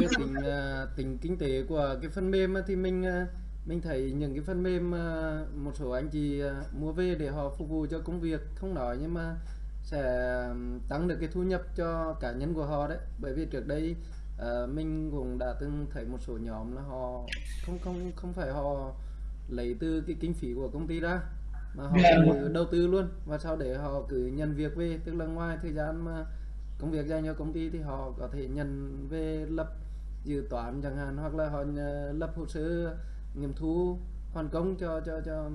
cái tính à, tính kinh tế của cái phần mềm thì mình à, mình thấy những cái phần mềm à, một số anh chị mua về để họ phục vụ cho công việc không nói nhưng mà sẽ tăng được cái thu nhập cho cá nhân của họ đấy. Bởi vì trước đây mình cũng đã từng thấy một số nhóm là họ không không không phải họ lấy từ cái kinh phí của công ty ra mà họ Dạ. cứ đầu tư luôn. Và sau để họ cứ nhận việc về tức là ngoài thời gian mà công việc dành cho công ty thì họ có thể nhận về lập dự toán chẳng hạn, hoặc là họ ờ, lập hồ sơ nghiệm thu hoàn công cho cho cho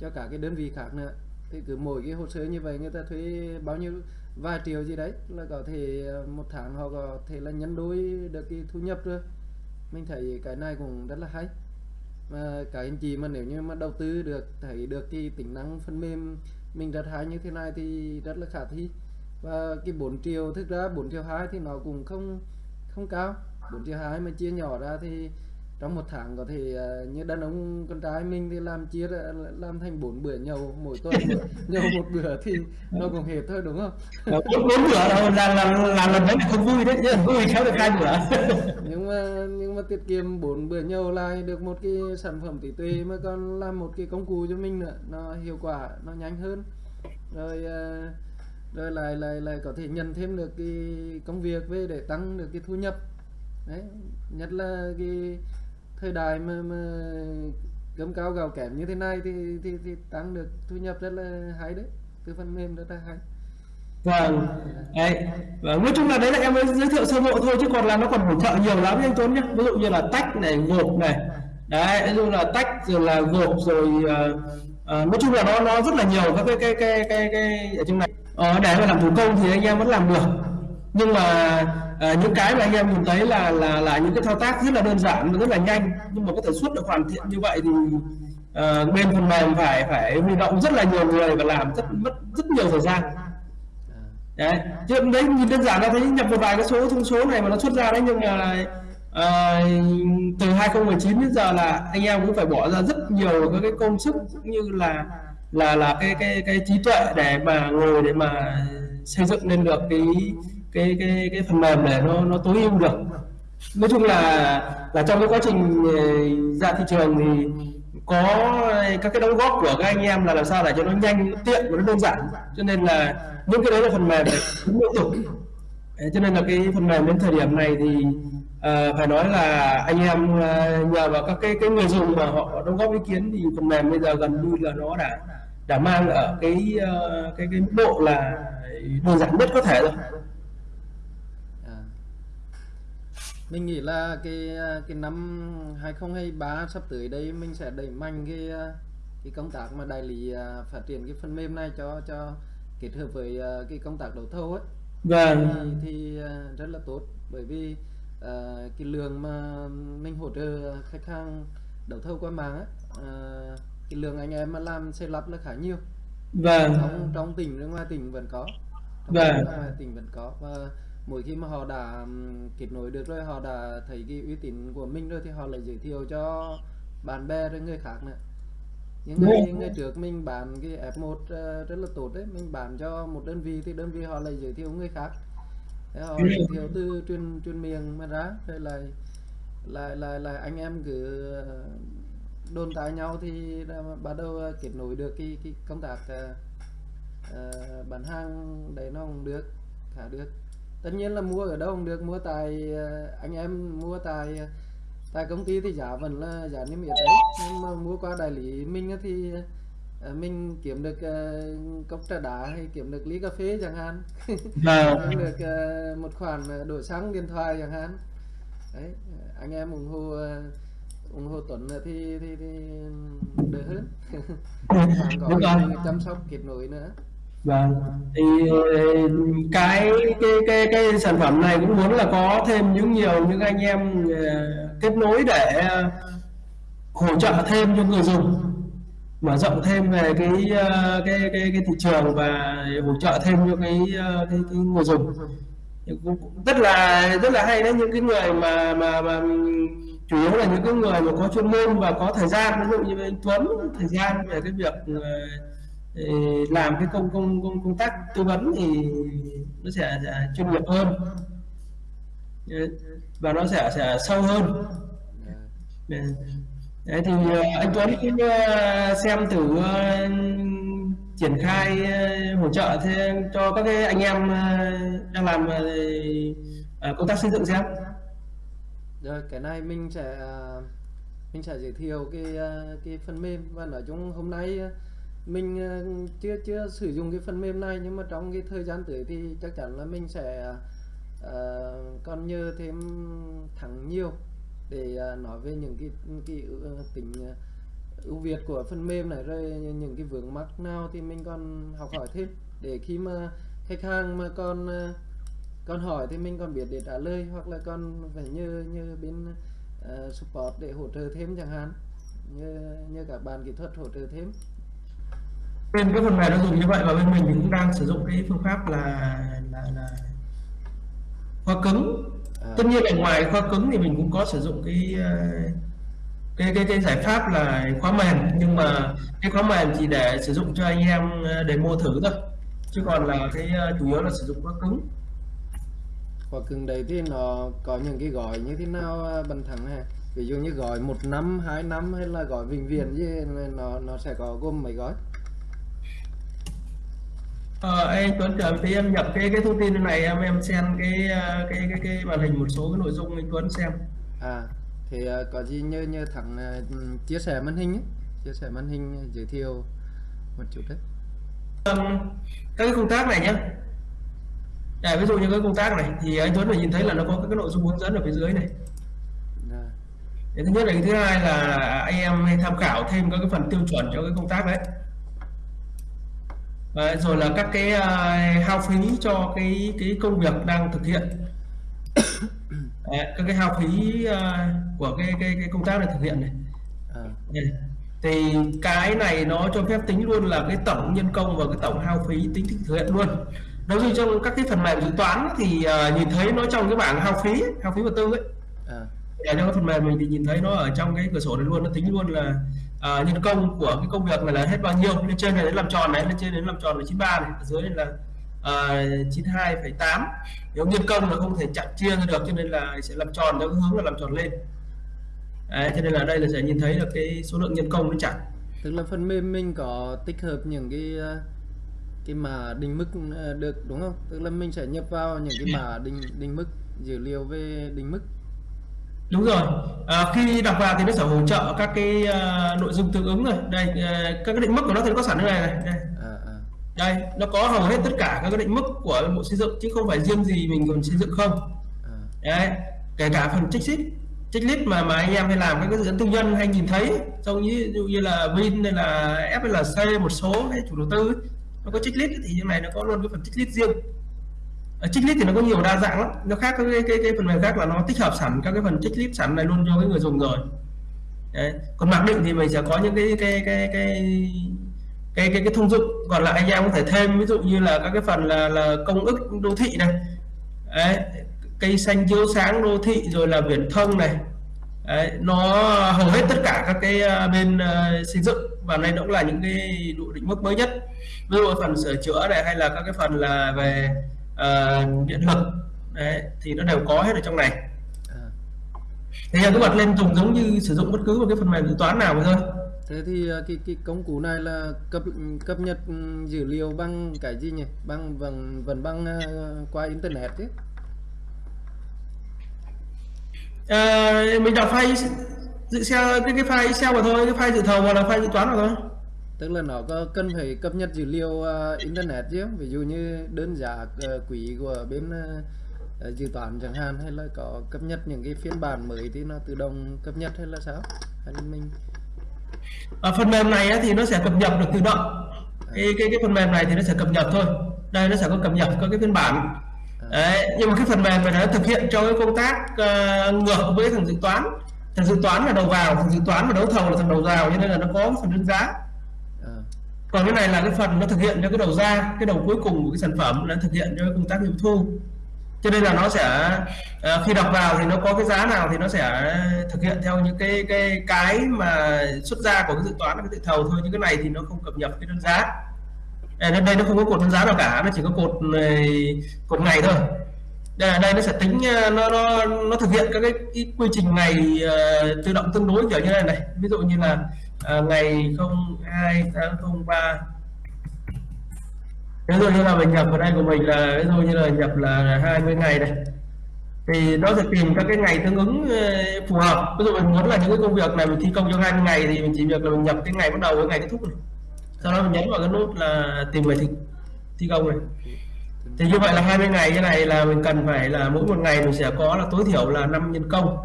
cho cả cái đơn vị khác nữa. Thì cứ mỗi cái hồ sơ như vậy người ta thuê bao nhiêu, vài triệu gì đấy là có thể ờ, một tháng họ có thể là nhân đôi được cái thu nhập rồi. Mình thấy cái này cũng rất là hay. Mà các anh chị mà nếu như mà đầu tư được, thấy được cái tính năng phần mềm mình rất hay như thế này thì rất là khả thi. Và cái 4 triệu, thực ra 4 triệu 2 thì nó cũng không không cao. 4 triệu 2 mà chia nhỏ ra thì trong một tháng có thể ờ, như đàn ông con trai mình thì làm chia làm thành bốn bữa nhậu mỗi tuần nhậu một bữa thì nó cũng hết thôi đúng không? Bốn bữa đâu là là là lần đấy không vui đấy chứ vui khéo được hai bữa. Nhưng mà nhưng mà tiết kiệm bốn bữa nhậu lại được một cái sản phẩm trí tuệ mà còn làm một cái công cụ cho mình nữa nó hiệu quả nó nhanh hơn. Rồi ờ, rồi lại lại lại có thể nhận thêm được cái công việc về để tăng được cái thu nhập đấy nhất là cái thời đại mà mà cơm cao gạo kém như thế này thì thì thì tăng được thu nhập rất là hay đấy. Từ phần mềm rất là hay. Vâng. Đấy và vâng, nói chung là đấy là em mới giới thiệu sơ bộ thôi chứ còn là nó còn hỗ trợ nhiều lắm anh Tuấn nhé ví dụ như là tách này gộp này. Đấy ví dụ là tách rồi là gộp rồi uh, uh, nói chung là nó nó rất là nhiều các cái cái cái cái cái ở trong này. Ờ, để mà làm thủ công thì anh em vẫn làm được nhưng mà à, những cái mà anh em nhìn thấy là là là những cái thao tác rất là đơn giản và rất là nhanh. Nhưng mà có thể suốt được hoàn thiện như vậy thì à, bên phần mềm phải phải huy động rất là nhiều người và làm rất mất rất nhiều thời gian. Đấy. Chứ đấy nhìn đơn giản là thấy nhập một vài cái số thông số này mà nó xuất ra đấy nhưng mà à, từ 2019 đến giờ là anh em cũng phải bỏ ra rất nhiều các cái công sức cũng như là là là cái cái cái trí tuệ để mà ngồi để mà xây dựng lên được cái cái cái cái phần mềm để nó nó tối ưu được. Nói chung là là trong cái quá trình ờ, ra thị trường thì có các cái đóng góp của các anh em là làm sao để cho nó nhanh nó tiện và nó đơn giản. Cho nên là những cái đấy là phần mềm cũng liên tục. Cho nên là cái phần mềm đến thời điểm này thì uh, phải nói là anh em uh, nhờ vào các cái cái người dùng mà họ đóng góp ý kiến thì phần mềm bây giờ gần như là nó đã đã mang ở cái uh, cái cái mức độ là đơn giản nhất có thể rồi à mình nghĩ là cái à, cái năm 2023 sắp tới đây mình sẽ đẩy mạnh cái à, cái công tác mà đại lý à, phát triển cái phần mềm này cho cho kết hợp với cái công tác đấu thầu ấy. Vâng. Thì, thì rất là tốt. Bởi vì à, cái lượng mà mình hỗ trợ khách hàng đấu thầu qua mạng á à, cái lượng anh em mà làm xây lắp là khá nhiều. Vâng. Trong trong tỉnh và ngoài tỉnh vẫn có. Trong Vâng. tỉnh vẫn có. Và mỗi khi mà họ đã kết nối được rồi họ đã thấy cái uy tín của mình rồi thì họ lại giới thiệu cho bạn bè rồi người khác nữa những ngày Vâng. ngày trước mình bán cái F1 ờ, rất là tốt đấy mình bán cho một đơn vị thì đơn vị họ lại giới thiệu người khác Thế họ Vâng. giới thiệu từ truyền truyền miệng mà ra rồi lại lại lại lại anh em cứ ờ, đồn tại nhau thì là bắt đầu ờ, kết nối được cái cái công tác ờ, bán hàng đấy nó cũng được khá được tất nhiên là mua ở đâu cũng được mua tại ờ, anh em mua tại ờ, tại công ty thì giá vẫn là giá niêm yết đấy. Nhưng mà mua qua đại lý mình thì ờ, mình kiếm được cốc trà đá hay kiếm được ly cà phê chẳng hạn. Vâng. Kiếm được một khoản đổi xăng điện thoại chẳng hạn. Đấy anh em ủng hộ ủng hộ Tuấn thì thì, thì đỡ hơn. Người chăm sóc kết nối nữa Vâng. Thì ờ, cái cái cái cái sản phẩm này cũng muốn là có thêm những nhiều những anh em ờ, kết nối để ờ, hỗ trợ thêm cho người dùng mở rộng thêm về cái cái cái cái thị trường và hỗ trợ thêm cho cái cái, cái người dùng cũng rất là rất là hay đấy những cái người mà mà mà chủ yếu là những cái người mà có chuyên môn và có thời gian ví dụ như anh Tuấn thời gian về cái việc làm cái công công công công tác tư vấn thì nó sẽ, sẽ chuyên nghiệp hơn. Và nó sẽ sẽ sâu hơn. Đấy thì ờ, anh Tuấn ờ, xem thử ờ, triển khai hỗ trợ thêm cho các cái anh em đang làm công tác xây dựng xem. Rồi cái này mình sẽ mình sẽ giới thiệu cái cái phần mềm. Và nói chung hôm nay mình ờ, chưa chưa sử dụng cái phần mềm này nhưng mà trong cái thời gian tới thì chắc chắn là mình sẽ uh, còn nhờ thêm thẳng nhiều để uh, nói về những cái cái uh, tính à, ưu việt của phần mềm này rồi những cái vướng mắc nào thì mình còn học hỏi thêm. Để khi mà khách hàng mà còn uh, còn hỏi thì mình còn biết để trả lời hoặc là còn phải như như bên uh, support để hỗ trợ thêm chẳng hạn. Như như các bạn kỹ thuật hỗ trợ thêm bên cái phần mềm nó dùng như vậy và bên mình thì cũng đang sử dụng cái phương pháp là là, là khóa cứng. À, tất nhiên là ngoài khóa cứng thì mình cũng có sử dụng cái ờ, cái cái cái giải pháp là khóa mềm nhưng mà cái khóa mềm chỉ để sử dụng cho anh em ờ, demo thử thôi. Chứ còn là cái ờ, chủ yếu là sử dụng khóa cứng. Hoặc cứng đấy thì nó có những cái gói như thế nào bạn thắng ha? Ví dụ như gói một năm hai năm hay là gói vĩnh viễn gì nó nó sẽ có gồm mấy gói Ờ, anh Tuấn chờ tí em nhập cái cái thông tin này em em xem cái ờ, cái cái cái màn hình một số cái nội dung anh Tuấn xem. À thì à, có gì nhờ nhờ thẳng à, ừm, chia sẻ màn hình ấy. chia sẻ màn hình à, giới thiệu một chút đấy. Ừm, các cái công tác này nhé Để ví dụ như cái công tác này thì anh Tuấn phải nhìn thấy là nó có các cái nội dung hướng dẫn ở phía dưới này. Cái thứ nhất là cái thứ hai là anh em tham khảo thêm các cái phần tiêu chuẩn cho cái công tác đấy Đấy, rồi là các cái uh, hao phí cho cái cái công việc đang thực hiện. Đấy, các cái hao phí ờ, của cái cái cái công tác này thực hiện này. À, thì cái này nó cho phép tính luôn là cái tổng nhân công và cái tổng hao phí tính thực hiện luôn. Đối với trong các cái phần mềm dự toán thì ờ, nhìn thấy nó trong cái bảng hao phí hao phí vật tư ấy. À, ở trong cái phần mềm mình thì nhìn thấy nó ở trong cái cửa sổ này luôn nó tính luôn là uh, nhân công của cái công việc này là hết bao nhiêu? Lên trên này đến làm tròn này lên trên đến làm tròn là 93 này ở dưới này là ờ, uh, 92,8 nếu nhân công là không thể chặt chia ra được cho nên là sẽ làm tròn theo hướng là làm tròn lên. Đấy, cho nên là đây là sẽ nhìn thấy là cái số lượng nhân công nó chặt tức là phần mềm mình có tích hợp những cái ờ, cái mà định mức được đúng không? Tức là mình sẽ nhập vào những cái mà định định mức dữ liệu về định mức đúng rồi. À, khi đọc vào thì nó sẽ hỗ trợ các cái ờ, nội dung tương ứng rồi. Đây ờ, các cái định mức của nó thì nó có sẵn ở này này. Đây. À, à, đây nó có hầu hết tất cả các cái định mức của bộ xây dựng chứ không phải riêng gì mình còn xây dựng không. À, đấy kể cả phần checklist checklist mà mà anh em hay làm các cái dự án tư nhân hay nhìn thấy trông như, dụ như là Vin hay là FLC một số hay chủ đầu tư ấy, nó có checklist thì như này nó có luôn cái phần checklist riêng ở checklist thì nó có nhiều đa dạng lắm nó khác với cái, cái, cái phần mềm khác là nó tích hợp sẵn các cái phần checklist sẵn này luôn cho cái người dùng rồi Đấy. còn mặc định thì mình sẽ có những cái cái cái cái cái cái, cái thông dụng còn lại anh em có thể thêm ví dụ như là các cái phần là là công ức đô thị này Đấy. cây xanh chiếu sáng đô thị rồi là viễn thông này Đấy. nó hầu hết tất cả các cái ờ, bên uh, xây dựng và đây cũng là những cái độ định mức mới nhất ví dụ phần sửa chữa này hay là các cái phần là về ờ, điện lực. Đấy. thì nó đều có hết ở trong này. À. thì em cứ bật lên dùng giống như sử dụng bất cứ một cái phần mềm dự toán nào thôi. Thế thì à, cái cái công cụ này là cập cập nhật ừ, dữ liệu bằng cái gì nhỉ? Bằng vẫn vẫn bằng à, qua internet chứ? Ờ, mình đọc file dự Excel cái cái file Excel mà thôi cái file dự thầu hoặc là file dự toán mà thôi tức là nó có cần phải cập nhật dữ liệu à, internet chứ? Ví dụ như đơn giá à, quỹ của bên à, à, dự toán chẳng hạn hay là có cập nhật những cái phiên bản mới thì nó tự động cập nhật hay là sao? Hay là mình ở phần mềm này thì nó sẽ cập nhật được tự động. Cái cái cái phần mềm này thì nó sẽ cập nhật thôi. Đây nó sẽ có cập nhật có cái phiên bản. Đấy, nhưng mà cái phần mềm này nó thực hiện cho cái công tác ờ, ngược với thằng dự toán. Thằng dự toán là đầu vào thằng dự toán và đấu thầu là thằng đầu vào cho nên là nó có phần đơn giá. à, còn cái này là cái phần nó thực hiện cho cái đầu ra cái đầu cuối cùng của cái sản phẩm nó thực hiện cho công tác nghiệm thu. Cho nên là nó sẽ ờ, khi đọc vào thì nó có cái giá nào thì nó sẽ thực hiện theo những cái cái cái mà xuất ra của cái dự toán cái dự thầu thôi nhưng cái này thì nó không cập nhật cái đơn giá. Ờ, đây, đây nó không có cột đơn giá nào cả nó chỉ có cột này, cột ngày thôi. Đây, đây nó sẽ tính nó nó nó thực hiện các cái, cái quy trình ngày uh, tự động tương đối kiểu như này này. Ví dụ như là à, ngày 02 tháng 03 ví dụ như là mình nhập vào đây của mình là ví dụ như là nhập là 20 ngày này. Thì nó sẽ tìm các cái ngày tương ứng ờ, phù hợp. Ví dụ mình muốn là những cái công việc này mình thi công trong 20 ngày thì mình chỉ việc là mình nhập cái ngày bắt đầu với ngày kết thúc này. Sau đó mình nhấn vào cái nút là tìm người thi, thi công này. Thì như vậy là 20 ngày như này là mình cần phải là mỗi một ngày mình sẽ có là tối thiểu là 5 nhân công.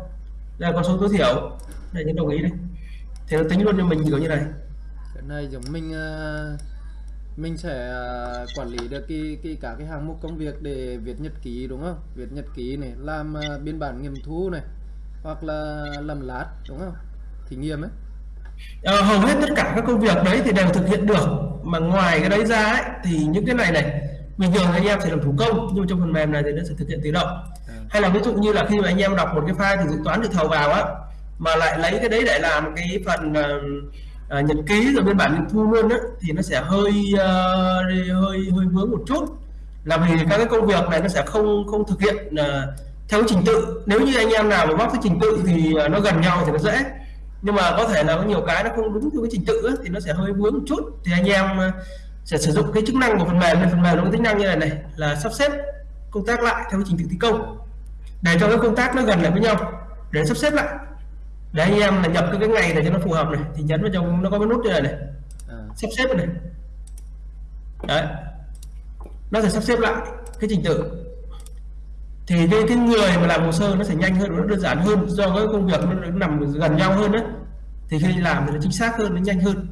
Đây là con số tối thiểu. Đây nhấn đồng ý đây thì nó tính luôn cho mình kiểu như này. Cái này giống mình uh, mình sẽ uh, quản lý được cái, cái cả cái hàng mục công việc để viết nhật ký đúng không? Viết nhật ký này làm uh, biên bản nghiệm thu này hoặc là làm lát đúng không? Thí nghiệm ấy. Ờ, hầu hết tất cả các công việc đấy thì đều thực hiện được. Mà ngoài cái đấy ra ấy, thì những cái này này bình thường anh em sẽ làm thủ công nhưng trong phần mềm này thì nó sẽ thực hiện tự động. Ừ. hay là ví dụ như là khi mà anh em đọc một cái file thì dự toán được thầu vào á mà lại lấy cái đấy để làm cái phần uh, nhật ký rồi biên bản nghiệm thu luôn á thì nó sẽ hơi uh, hơi hơi vướng một chút. Là vì các cái công việc này nó sẽ không không thực hiện uh, theo trình tự. Nếu như anh em nào mà móc cái trình tự thì uh, nó gần nhau thì nó dễ. Nhưng mà có thể là có nhiều cái nó không đúng theo cái trình tự ấy, thì nó sẽ hơi vướng một chút. Thì anh em sẽ sử dụng cái chức năng của phần mềm phần mềm nó có tính năng như này này là sắp xếp công tác lại theo trình tự thi công. Để cho cái công tác nó gần lại với nhau để sắp xếp lại để anh em là nhập cái, ngày này cho nó phù hợp này thì nhấn vào trong nó có cái nút như này này. À. sắp xếp này. Đấy. Nó sẽ sắp xếp lại cái trình tự. Thì cái, cái người mà làm hồ sơ nó sẽ nhanh hơn nó đơn giản hơn do cái công việc nó nằm gần nhau hơn đấy. Thì khi làm thì nó chính xác hơn nó nhanh hơn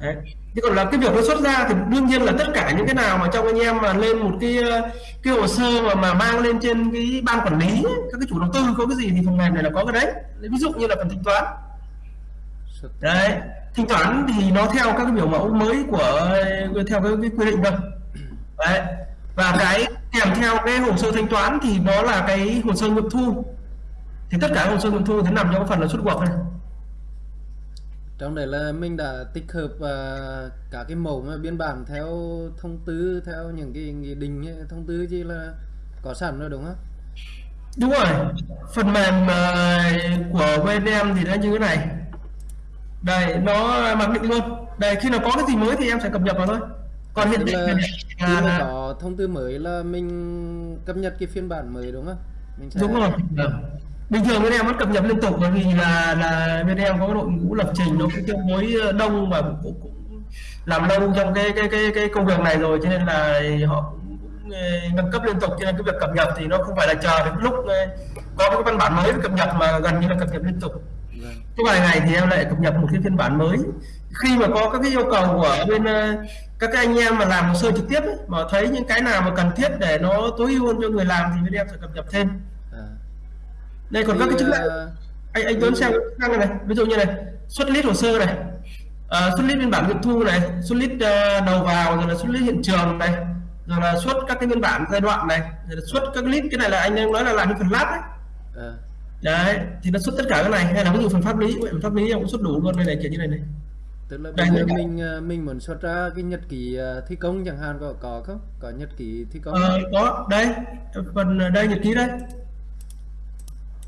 đấy. Thế còn là cái việc nó xuất ra thì đương nhiên là tất cả những cái nào mà trong anh em mà lên một cái ờ, cái hồ sơ mà mà mang lên trên cái ban quản lý các cái chủ đầu tư có cái gì thì phần mềm này là có cái đấy. Ví dụ như là phần thanh toán. Đấy thanh toán thì nó theo các cái biểu mẫu mới của ờ, theo cái, cái quy định thôi đấy và cái kèm theo cái hồ sơ thanh toán thì nó là cái hồ sơ nghiệm thu. Thì tất cả hồ sơ nghiệm thu thì nằm trong phần là xuất cuộc này trong đấy là mình đã tích hợp uh, cả cái mẫu mà biên bản theo thông tư theo những cái nghị định thông tư gì là có sẵn rồi đúng không? Đúng rồi. Phần mềm uh, của VNM thì nó như thế này. Đây nó mặc định luôn. Đây khi nào có cái gì mới thì em sẽ cập nhật vào thôi. Còn hiện tại là, là có thông tư mới là mình cập nhật cái phiên bản mới đúng không? Mình sẽ... đúng rồi bình thường bên em vẫn cập nhật liên tục bởi vì là là bên em có đội ngũ lập trình nó cũng tương đối ờ, đông và cũng, cũng làm lâu trong cái cái cái cái công việc này rồi cho nên là họ cũng, cũng ờ, nâng cấp liên tục. Cho nên cái việc cập nhật thì nó không phải là chờ đến lúc ờ, có cái văn bản mới cập nhật mà gần như là cập nhật liên tục. Vâng. cái vài ngày thì em lại cập nhật một cái phiên bản mới. Khi mà có các cái yêu cầu của bên các cái anh em mà làm hồ sơ trực tiếp ấy, mà thấy những cái nào mà cần thiết để nó tối ưu hơn cho người làm thì bên em sẽ cập nhật thêm đây còn thì, các cái chức năng. Anh anh Tuấn xem chức năng này ví dụ như này xuất list hồ sơ này. Uh, xuất list biên bản nghiệm thu này xuất list uh, đầu vào rồi là xuất list hiện trường này rồi là xuất các cái biên bản giai đoạn này rồi là xuất các list. Cái này là anh em nói là làm cái phần lab đấy à. đấy thì nó xuất tất cả cái này. Hay là ví dụ phần pháp lý phần pháp lý cũng xuất đủ luôn. Đây này kiểu như này này. Tức là bây giờ mình mình muốn xuất ra cái nhật ký thi công chẳng hạn có có không? Có nhật ký thi công ờ, có. Đây phần đây nhật ký đây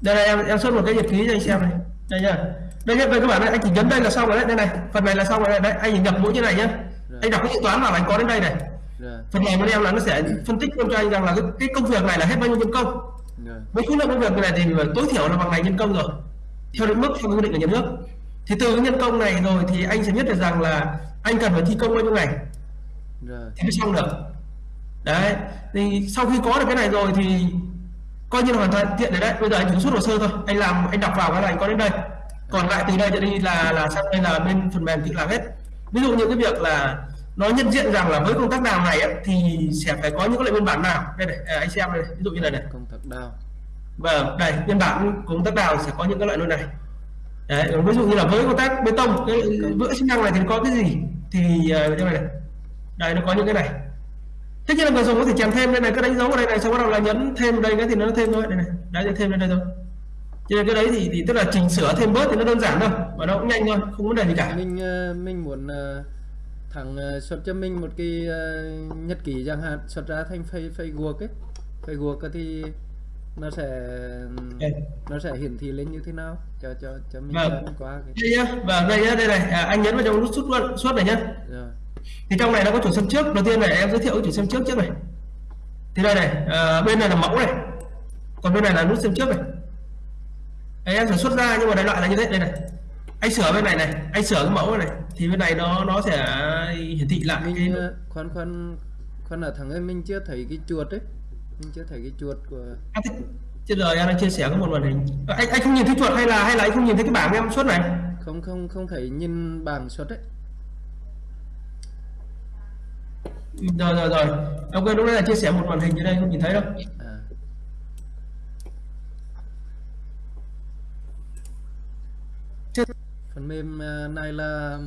đây này em em xuất một cái nhật ký cho anh xem này. Đây nhá. Đây nhá các bạn này, anh chỉ nhấn đây là xong rồi đấy đây này. Phần này là xong rồi đấy anh nhập mũi như này nhá. Rồi. anh đọc cái dự toán vào anh có đến đây này. Rồi. phần này bên em là nó sẽ phân tích luôn cho anh rằng là cái, cái công việc này là hết bao nhiêu nhân công. Rồi. với khối lượng công việc này thì tối thiểu là bằng ngày nhân công rồi. Theo định mức theo quy định của nhà nước. Thì từ cái nhân công này rồi thì anh sẽ biết được rằng là anh cần phải thi công bao nhiêu ngày. Rồi. thì mới xong được. Đấy. Thì sau khi có được cái này rồi thì coi như là hoàn toàn tiện đấy đấy. Bây giờ anh chỉ xuất hồ sơ thôi. Anh làm anh đọc vào cái này có đến đây. Còn lại từ đây trở đi là là sang đây là bên phần mềm tự làm hết. Ví dụ như cái việc là nó nhận diện rằng là với công tác đào này ấy, thì sẽ phải có những cái loại biên bản nào? Đây này à, anh xem đây ví dụ như này này. Công tác đào. Vâng đây biên bản công tác đào sẽ có những cái loại nơi này. Đấy ví dụ như là với công tác bê tông cái vữa chức năng này thì có cái gì? Thì uh, đây này. Đây nó có những cái này tất nhiên là người dùng có thể chèn thêm đây này cái đánh dấu ở đây này sau đó là nhấn thêm đây cái thì nó thêm thôi đây này đấy thêm lên đây thôi. Cho nên cái đấy thì, thì tức là chỉnh sửa thêm bớt thì nó đơn giản thôi và nó cũng nhanh thôi không vấn đề gì cả. Mình ờ, mình muốn uh, thằng uh, xuất cho mình một cái nhật ký chẳng hạn xuất ra thành Facebook ấy. Facebook thì nó sẽ nó sẽ hiển thị lên như thế nào? Cho cho cho mình Vâng. qua cái đây nhá và đây nhá đây này. À, anh nhấn vào trong nút xuất luôn xuất này nhá. Rồi thì trong này nó có chủ xem trước. Đầu tiên này em giới thiệu cái chủ xem trước trước này. Thì đây này à, bên này là mẫu này. Còn bên này là nút xem trước này. Đấy, em sẽ xuất ra nhưng mà đại loại là như thế. Đây này. Anh sửa bên này này. Anh sửa cái mẫu này thì bên này nó nó sẽ hiển thị lại cái mình ờ, khoan khoan khoan ở thằng ơi mình chưa thấy cái chuột ấy. Mình chưa thấy cái chuột của À, thế- trên giờ em đang chia sẻ có một màn hình. Anh anh không nhìn thấy chuột hay là hay là anh không nhìn thấy cái bảng em xuất này? Không không không thấy nhìn bảng xuất ấy rồi rồi rồi. Ok lúc nãy là chia sẻ một màn hình như đây không nhìn thấy đâu. À. Phần mềm ờ, này là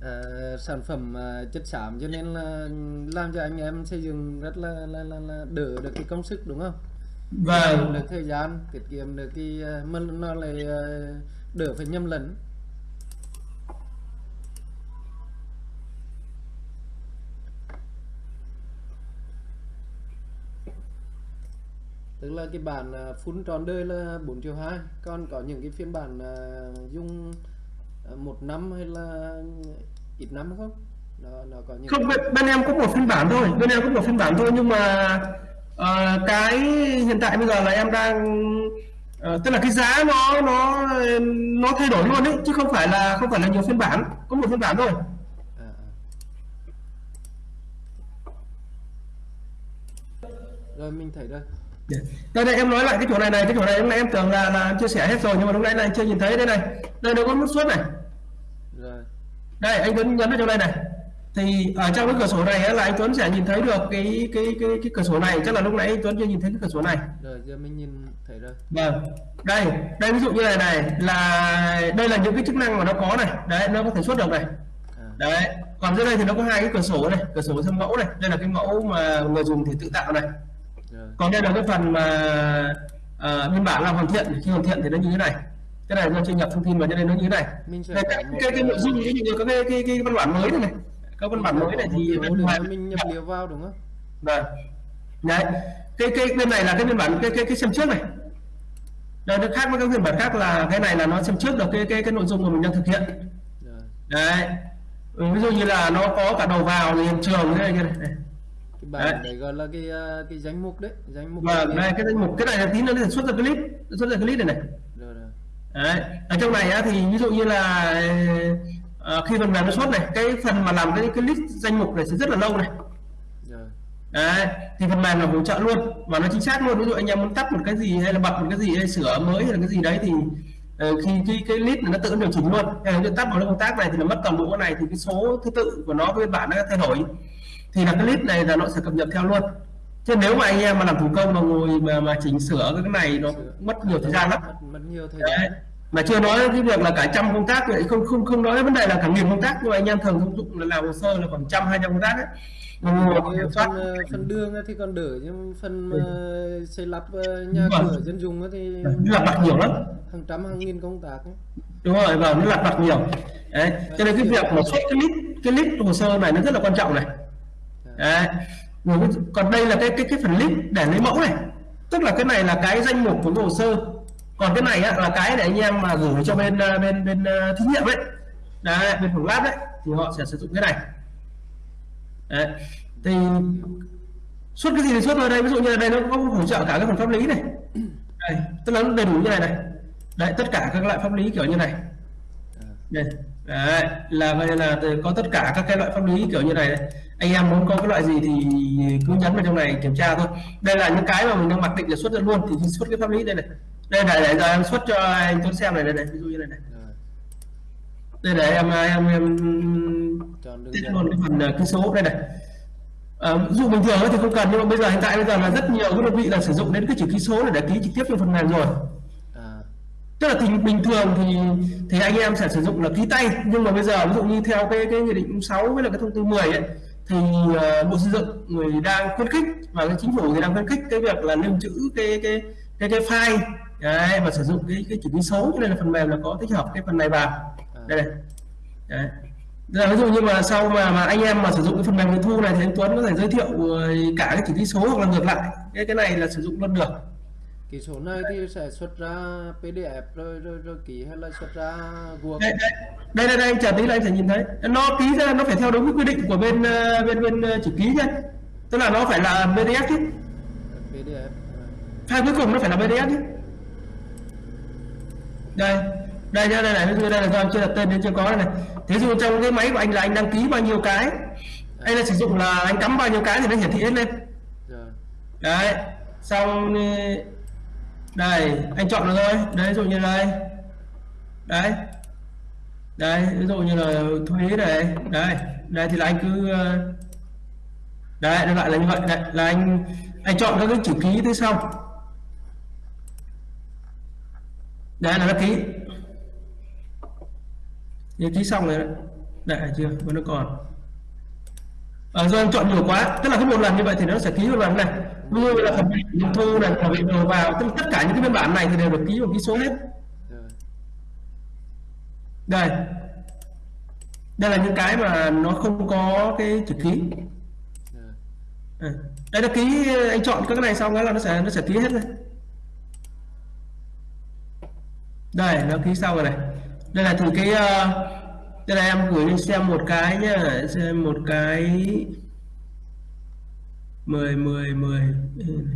ờ, sản phẩm ờ, chất xám cho nên là làm cho anh em xây dựng rất là là, là, là đỡ được cái công sức đúng không? Kiệm được thời gian tiết kiệm được cái mà nó lại đỡ phải nhầm lẫn tức là cái bản ờ, full tròn đời là 4 triệu 2 còn có những cái phiên bản ờ, dùng ờ, một năm hay là ít năm không? Nó nó có những không bên, bên em có một phiên bản thôi. Bên em có một phiên bản thôi nhưng mà ờ, cái hiện tại bây giờ là em đang ờ, tức là cái giá nó nó nó thay đổi luôn đấy chứ không phải là không phải là nhiều phiên bản. Có một phiên bản thôi. À, à. rồi mình thấy rồi đây đây em nói lại cái chỗ này này cái chỗ này lúc nãy em tưởng là là em chia sẻ hết rồi nhưng mà lúc nãy là anh chưa nhìn thấy. Đây này đây nó có nút xuất này. Rồi. Đây anh Tuấn nhấn vào trong đây này. Thì ở trong cái cửa sổ này là anh Tuấn sẽ nhìn thấy được cái cái cái cái cửa sổ này. Chắc là lúc nãy anh Tuấn chưa nhìn thấy cái cửa sổ này. Rồi giờ mình nhìn thấy rồi. Vâng. Đây đây ví dụ như này này là đây là những cái chức năng mà nó có này. Đấy nó có thể xuất được này. À, đấy. Còn dưới đây thì nó có hai cái cửa sổ này cửa sổ xem mẫu này. Đây là cái mẫu mà người dùng thì tự tạo này còn đây là cái phần mà à, biên bản làm hoàn thiện khi hoàn thiện thì nó như thế này. Cái này do chưa nhập thông tin vào cho nên nó như thế này. Đây, cái, cái, cái nội ờ, dung ví dụ như có cái, cái, cái văn bản mới này này. Các văn bản mới này thì mình nhập liệu vào đúng không? Vâng. Đấy. Cái cái bên này là cái biên bản cái cái cái xem trước này. Đây nó khác với các phiên bản khác là cái này là nó xem trước được cái cái cái nội dung mà mình đang thực hiện. Rồi đấy. Ví dụ như là nó có cả đầu vào hiện trường thế này như này Cái bản này gọi là cái ờ, cái danh mục đấy danh mục vâng này. cái danh mục cái này là tí nữa nó sẽ xuất ra clip xuất ra clip này này. Rồi rồi. Đấy. Ở trong này á, thì ví dụ như là ờ, khi phần mềm nó xuất này cái phần mà làm cái cái list danh mục này sẽ rất là lâu này. Rồi. Đấy. Thì phần mềm là hỗ trợ luôn và nó chính xác luôn. Ví dụ anh em muốn tắt một cái gì hay là bật một cái gì hay sửa mới hay là cái gì đấy thì ờ, khi cái cái list này nó tự điều chỉnh luôn. Hay là tắt vào cái công tác này thì nó mất toàn bộ cái này thì cái số thứ tự của nó với bản nó thay đổi thì là cái list này là nó sẽ cập nhật theo luôn. Chứ nếu mà anh em mà làm thủ công mà ngồi mà mà chỉnh sửa cái này nó mất nhiều thời gian lắm. Mất, nhiều thời gian. Mà chưa nói cái việc là cả trăm công tác vậy không không không nói vấn đề là cả nghìn công tác. Nhưng mà anh em thường thông dụng là làm hồ sơ là khoảng trăm hai trăm công tác ấy. Soát phần ờ, đường thì còn đỡ nhưng phần ờ, xây lắp ờ, nhà cửa dân dùng thì lặt vặt nhiều lắm. hàng trăm hàng nghìn công tác ấy. đúng rồi và nó lặt vặt nhiều. Đấy. Cho nên cái việc mà xuất cái list cái list hồ sơ này nó rất là quan trọng này đấy. Còn đây là cái cái cái phần list để lấy mẫu này. Tức là cái này là cái danh mục của hồ sơ. Còn cái này á, là cái để anh em mà gửi cho bên ờ, bên bên ờ, thí nghiệm đấy đấy bên phòng lab đấy thì họ sẽ sử dụng cái này. Đấy. Thì xuất cái gì thì xuất vào đây. Ví dụ như là đây nó có hỗ trợ cả cái phần pháp lý này. Đây tức là nó đầy đủ như này này. Đấy tất cả các loại pháp lý kiểu như này. Đây đấy là vậy là có tất cả các cái loại pháp lý kiểu như này đấy. anh em muốn có cái loại gì thì cứ nhấn vào trong này kiểm tra thôi. Đây là những cái mà mình đang mặc định là xuất ra luôn thì xuất cái pháp lý đây này. Đây này để giờ em xuất cho anh Tuấn xem này đây này ví dụ như này này. Đây để em em em dẫn luôn cái phần ờ, ký số đây này. À, ví dụ bình thường thì không cần nhưng mà bây giờ hiện tại bây giờ là rất nhiều cái đơn vị là sử dụng đến cái chữ ký số để ký trực tiếp trong phần mềm rồi tức là thì bình thường thì thì anh em sẽ sử dụng là ký tay. Nhưng mà bây giờ ví dụ như theo cái cái nghị định 6 với là cái thông tư 10 ấy thì ờ, bộ xây dựng người đang khuyến khích và cái chính phủ thì đang khuyến khích cái việc là lưu trữ cái cái cái cái file. Đấy, và sử dụng cái cái chữ ký số. Cho nên là phần mềm là có tích hợp cái phần này vào. À, đây này. Đấy. Rồi, ví dụ như mà sau mà mà anh em mà sử dụng cái phần mềm nghiệm thu này thì anh Tuấn có thể giới thiệu ờ, cả cái chữ ký số hoặc là ngược lại. Cái cái này là sử dụng luôn được cái số này thì sẽ xuất ra PDF rồi rồi rồi ký hay là xuất ra Word đây đây đây, đây, anh chờ tí là anh sẽ nhìn thấy. Nó ký ra nó phải theo đúng cái quy định của bên ờ, bên bên ờ, chữ ký nhá. Tức là nó phải là PDF chứ. PDF rồi. file cuối cùng nó phải là PDF chứ. Đây đây nhá đây này ví dụ đây là do anh chưa đặt tên nên chưa có đây này. Thế dụ trong cái máy của anh là anh đăng ký bao nhiêu cái anh là sử dụng là anh cắm bao nhiêu cái thì nó hiển thị hết lên. Rồi đấy xong ờ, đây anh chọn được rồi đấy ví dụ như đây. Đấy. Đấy ví dụ như là thuế này. Đây đây thì là anh cứ ờ, đấy nó lại là như vậy. Đấy là anh anh chọn các cái chữ ký thế xong. Đấy là nó ký. Thì ký xong rồi đấy. Đấy chưa vẫn nó còn. À, do anh chọn nhiều quá. Tức là cứ một lần như vậy thì nó sẽ ký một lần này như là phần nghiệm thu này, thẩm định đầu vào, tức tất cả những cái biên bản này thì đều được ký bằng ký số hết. Đây. Đây là những cái mà nó không có cái chữ ký. Đây. Là ký ờ, anh chọn các cái này xong cái là nó sẽ nó sẽ ký hết đây đây, nó ký xong rồi này. Đây là thử cái ờ, đây là em gửi xem một cái nhá, xem một cái 10 10 10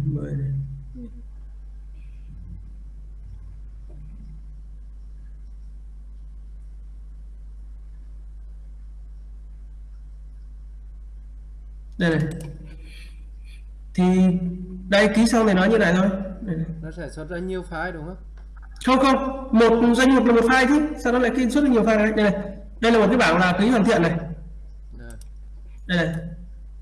10 này. đây này. Thì đây ký xong thì nói như này thôi. Đây này. nó sẽ xuất ra nhiều file đúng không? Không không. Một doanh nghiệp là một file chứ. Sao nó lại ký xuất được nhiều file. Này đây này. Đây là một cái bảng là ký hoàn thiện này. Rồi đây này.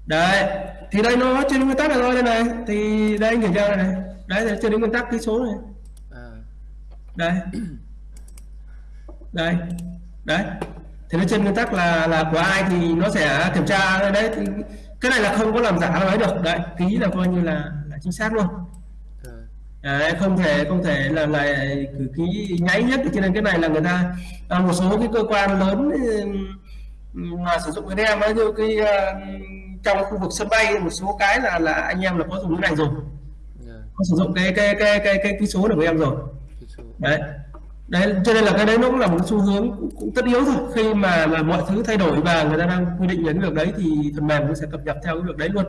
Đấy thì đây nó trên nguyên tắc này thôi đây này. Thì đây anh kiểm tra đây này. Đấy thì trên nguyên tắc ký số này. À. Đây. Đây. Đấy. Thì nó trên nguyên tắc là là của ai thì nó sẽ kiểm tra. Đấy thì cái này là không có làm giả nó ấy được. Đấy ký là coi như là là chính xác luôn. Rồi Đấy, không thể không thể là lại cử ký nháy nhất cho nên cái này là người ta à, một số cái cơ quan lớn mà sử dụng cái đem ấy như cái trong khu vực sân bay một số cái là là anh em là có dùng cái này rồi. Rồi có sử dụng cái cái cái cái cái ký số này của em rồi. Đấy. Đấy cho nên là cái đấy nó cũng là một xu hướng cũng, cũng tất yếu thôi. Khi mà mà mọi thứ thay đổi và người ta đang quy định những việc đấy thì phần mềm nó sẽ cập nhật theo cái việc đấy luôn.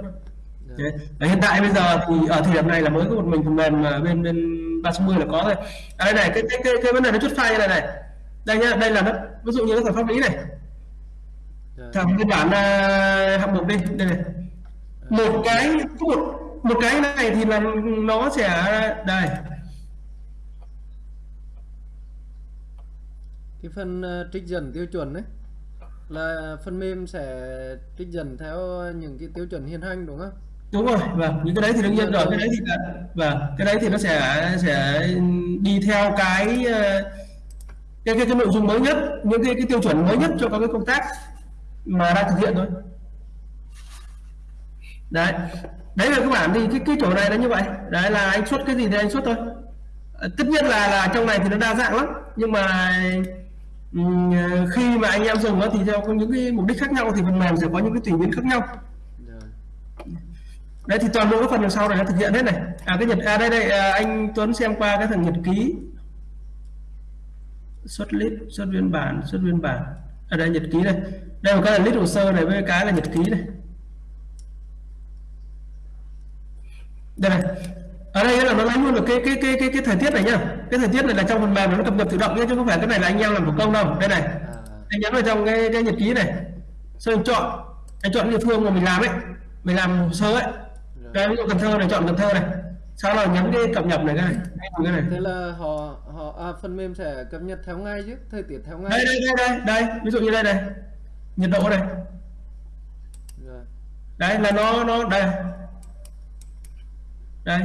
Rồi Đấy. Và hiện tại bây giờ thì ở thời điểm này là mới có một mình phần mềm mà bên bên 360 là có thôi. À, đây này cái cái cái, cái vấn đề nó chút file như này này. Đây nhá, đây là nó ví dụ như cái thẩm pháp lý này, thẩm biên bản uh, hạng mục đi, đây này. Một cái có một một cái này thì là nó sẽ đây. cái phần ờ, trích dần tiêu chuẩn đấy là phần mềm sẽ trích dần theo những cái tiêu chuẩn hiện hành đúng không? Đúng rồi, vâng, những cái đấy thì đương nhiên rồi, cái đấy thì là vâng, cái đấy thì nó sẽ sẽ đi theo cái ờ, cái cái, cái nội dung mới nhất, những cái cái tiêu chuẩn mới nhất cho các cái công tác mà đang thực hiện thôi. Đấy. Đấy là các bạn thì cái cái chỗ này nó như vậy. Đấy là anh xuất cái gì thì anh xuất thôi. Ờ, tất nhiên là là trong này thì nó đa dạng lắm. Nhưng mà ừm, khi mà anh em dùng nó thì theo có những cái mục đích khác nhau thì phần mềm sẽ có những cái tùy biến khác nhau. Rồi đấy thì toàn bộ cái phần đằng sau này nó thực hiện hết này. À cái nhật à đây đây à, anh Tuấn xem qua cái thằng nhật ký. Xuất list xuất biên bản xuất biên bản. Ở đây nhật ký đây đây một cái là list hồ sơ này với cái là nhật ký này đây này. Ở đây là nó lấy luôn được cái cái cái cái cái thời tiết này nhá. Cái thời tiết này là trong phần mềm nó cập nhật tự động nhé chứ không phải cái này là anh em làm thủ công đâu. Đây này. À. Anh nhấn vào trong cái, cái nhật ký này. Anh chọn. Anh chọn địa phương mà mình làm ấy. Mình làm hồ sơ ấy. Rồi đây ví dụ Cần Thơ này chọn Cần Thơ này. Sau đó nhấn cái cập nhật này cái này. Cái này. Thế là họ họ à, phần mềm sẽ cập nhật theo ngày chứ? Thời tiết theo ngày đây đây đây đây đây. Ví dụ như đây này nhiệt độ này rồi đấy là nó nó đây. Đây.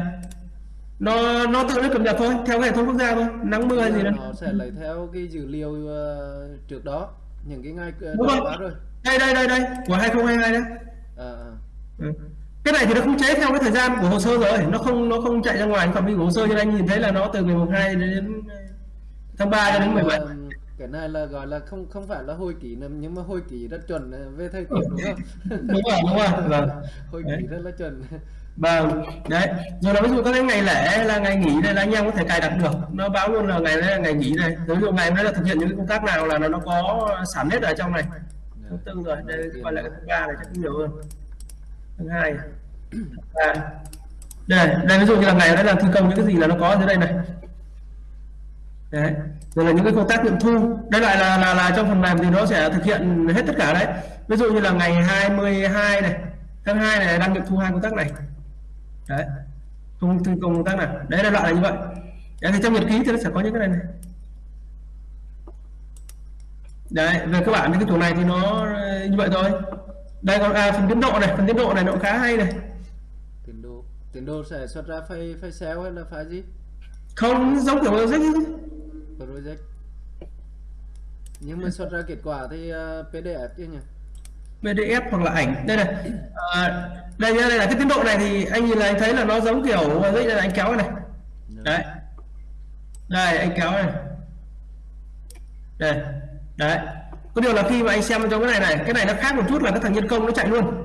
Nó nó tự nó cập nhật thôi theo hệ thống quốc gia thôi. Nắng mưa gì đó nó sẽ lấy theo cái dữ liệu ờ, trước đó. Những cái ngày ờ, Đúng rồi. rồi. Đây đây đây đây. Của 2022 đấy. À, à. Ừ. cái này thì nó không chế theo cái thời gian của hồ sơ rồi. Nó không nó không chạy ra ngoài. Phạm vi của hồ sơ cho nên anh nhìn thấy là nó từ ngày 12 đến tháng 3 cho đến 17 Ờm, cái này là gọi là không không phải là hồi ký nữa nhưng mà hồi ký rất chuẩn ờ, về thời tiết đúng không? Đúng rồi đúng rồi. Vâng hồi Đấy. ký rất là chuẩn. Vâng. Đấy. Rồi là ví dụ các cái ngày lễ là ngày nghỉ đây là anh em có thể cài đặt được. Nó báo luôn là ngày đấy là ngày nghỉ này. Ví dụ ngày hôm đấy là thực hiện những công tác nào là nó có sẵn hết ở trong này. Thứ tư rồi đây quay lại cái thứ ba này chắc cũng nhiều hơn. Thứ hai. Ba. Đây đây ví dụ như là ngày đấy là thi công những cái gì là nó có ở dưới đây này. Đấy rồi là những cái công tác nghiệm thu đây lại là là là trong phần mềm thì nó sẽ thực hiện hết tất cả đấy. Ví dụ như là ngày 22 này tháng 2 này đang nghiệm thu hai công tác này. Đấy thi công công tác nào đấy là loại là như vậy. Đấy thì trong nhật ký thì nó sẽ có những cái này này. Đấy về cơ bản thì cái chỗ này thì nó ờ, như vậy thôi. Đây còn à, phần tiến độ này phần tiến độ này nó khá hay này. Tiến độ tiến độ sẽ xuất ra file file Excel hay là file gì? Không giống kiểu rất project. Nhưng mà xuất ra kết quả thì ờ, PDF chứ nhỉ? PDF hoặc là ảnh. Đây này. À, đây nhá, đây là cái tiến độ này thì anh nhìn là anh thấy là nó giống kiểu đây là anh kéo này đấy. Đây anh kéo này. Đây đấy. Có điều là khi mà anh xem trong cái này này cái này nó khác một chút là cái thằng nhân công nó chạy luôn.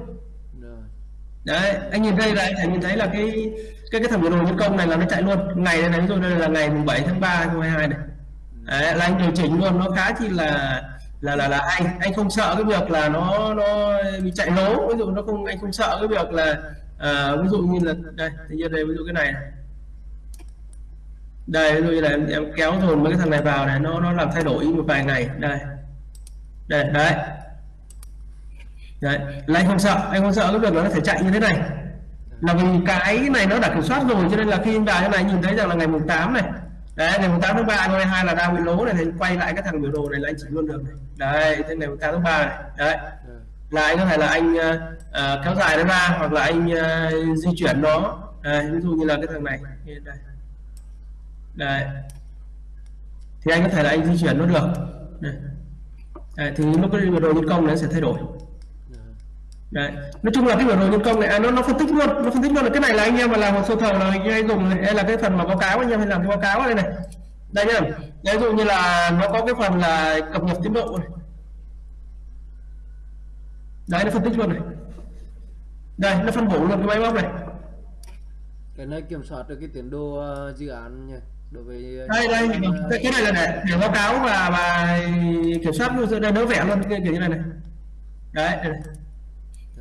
Đấy anh nhìn đây là anh nhìn thấy là cái cái cái thằng biểu đồ nhân công này là nó chạy luôn. Ngày này này ví dụ đây là ngày mùng 7 tháng 3 2022 này đấy, là anh điều chỉnh luôn. Nó khá chi là là là là anh anh không sợ cái việc là nó nó bị chạy lố. Ví dụ nó không anh không sợ cái việc là à, ví dụ như là đây thì như đây ví dụ cái này này. đây ví dụ như là em, em kéo dồn mấy cái thằng này vào này nó nó làm thay đổi một vài ngày. Đây. Đây đấy. Đấy là anh không sợ anh không sợ cái việc nó có thể chạy như thế này. Là vì cái này nó đã kiểm soát rồi cho nên là khi anh vào như này nhìn thấy rằng là ngày mùng 8 này đấy ngày mùng 8 tháng 3 năm hai là đang bị lố này thì quay lại cái thằng biểu đồ này là anh chỉ luôn được. Này. đấy thế ngày mùng 8 tháng 3 này đấy. Là anh có thể là anh ờ, kéo dài nó ra hoặc là anh ờ, di chuyển nó. Đây, ví dụ như là cái thằng này đây. Đây thì anh có thể là anh di chuyển nó được. Đây. Đấy, thì lúc cái biểu đồ nhân công nó sẽ thay đổi Đấy. Nói chung là cái biểu đồ nhân công này à, nó nó phân tích luôn, nó phân tích luôn là cái này là anh em mà làm hồ sơ thầu là anh hay dùng hay là cái phần mà báo cáo anh em hay làm cái báo cáo ở đây này. Đây nhá. Ví dụ như là nó có cái phần là cập nhật tiến độ này. Đấy nó phân tích luôn này. Đây nó phân bổ luôn cái máy móc này. cái này kiểm soát được cái tiến độ ờ, dự án nhỉ đối với ờ, Đây đây cái, cái này là để, để báo cáo và và kiểm soát luôn đây nó vẽ luôn cái kiểu như này này. Đấy, đây này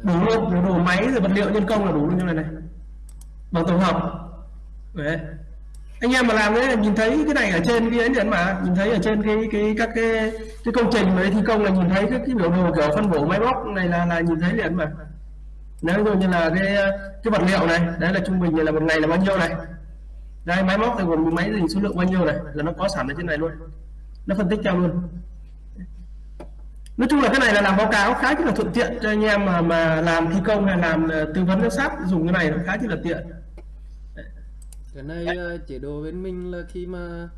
đủ luôn đủ, đủ máy rồi vật liệu nhân công là đủ luôn như này này. Bằng tổng hợp. Đấy. Anh em mà làm đấy nhìn thấy cái này ở trên cái ấy điện mà nhìn thấy ở trên cái cái các cái cái công trình mà thi công là nhìn thấy cái, cái biểu đồ kiểu phân bổ máy móc này là là nhìn thấy liền mà nếu ví như là cái cái vật liệu này đấy là trung bình là một ngày là bao nhiêu này? Đây máy móc thì gồm máy gì số lượng bao nhiêu này? Là nó có sẵn ở trên này luôn. Nó phân tích cho luôn nói chung là cái này là làm báo cáo khá là thuận tiện cho anh em mà mà làm thi công hay làm ờ, tư vấn giám sát dùng cái này nó khá là tiện. Cái này ờ, chế độ bên mình là khi mà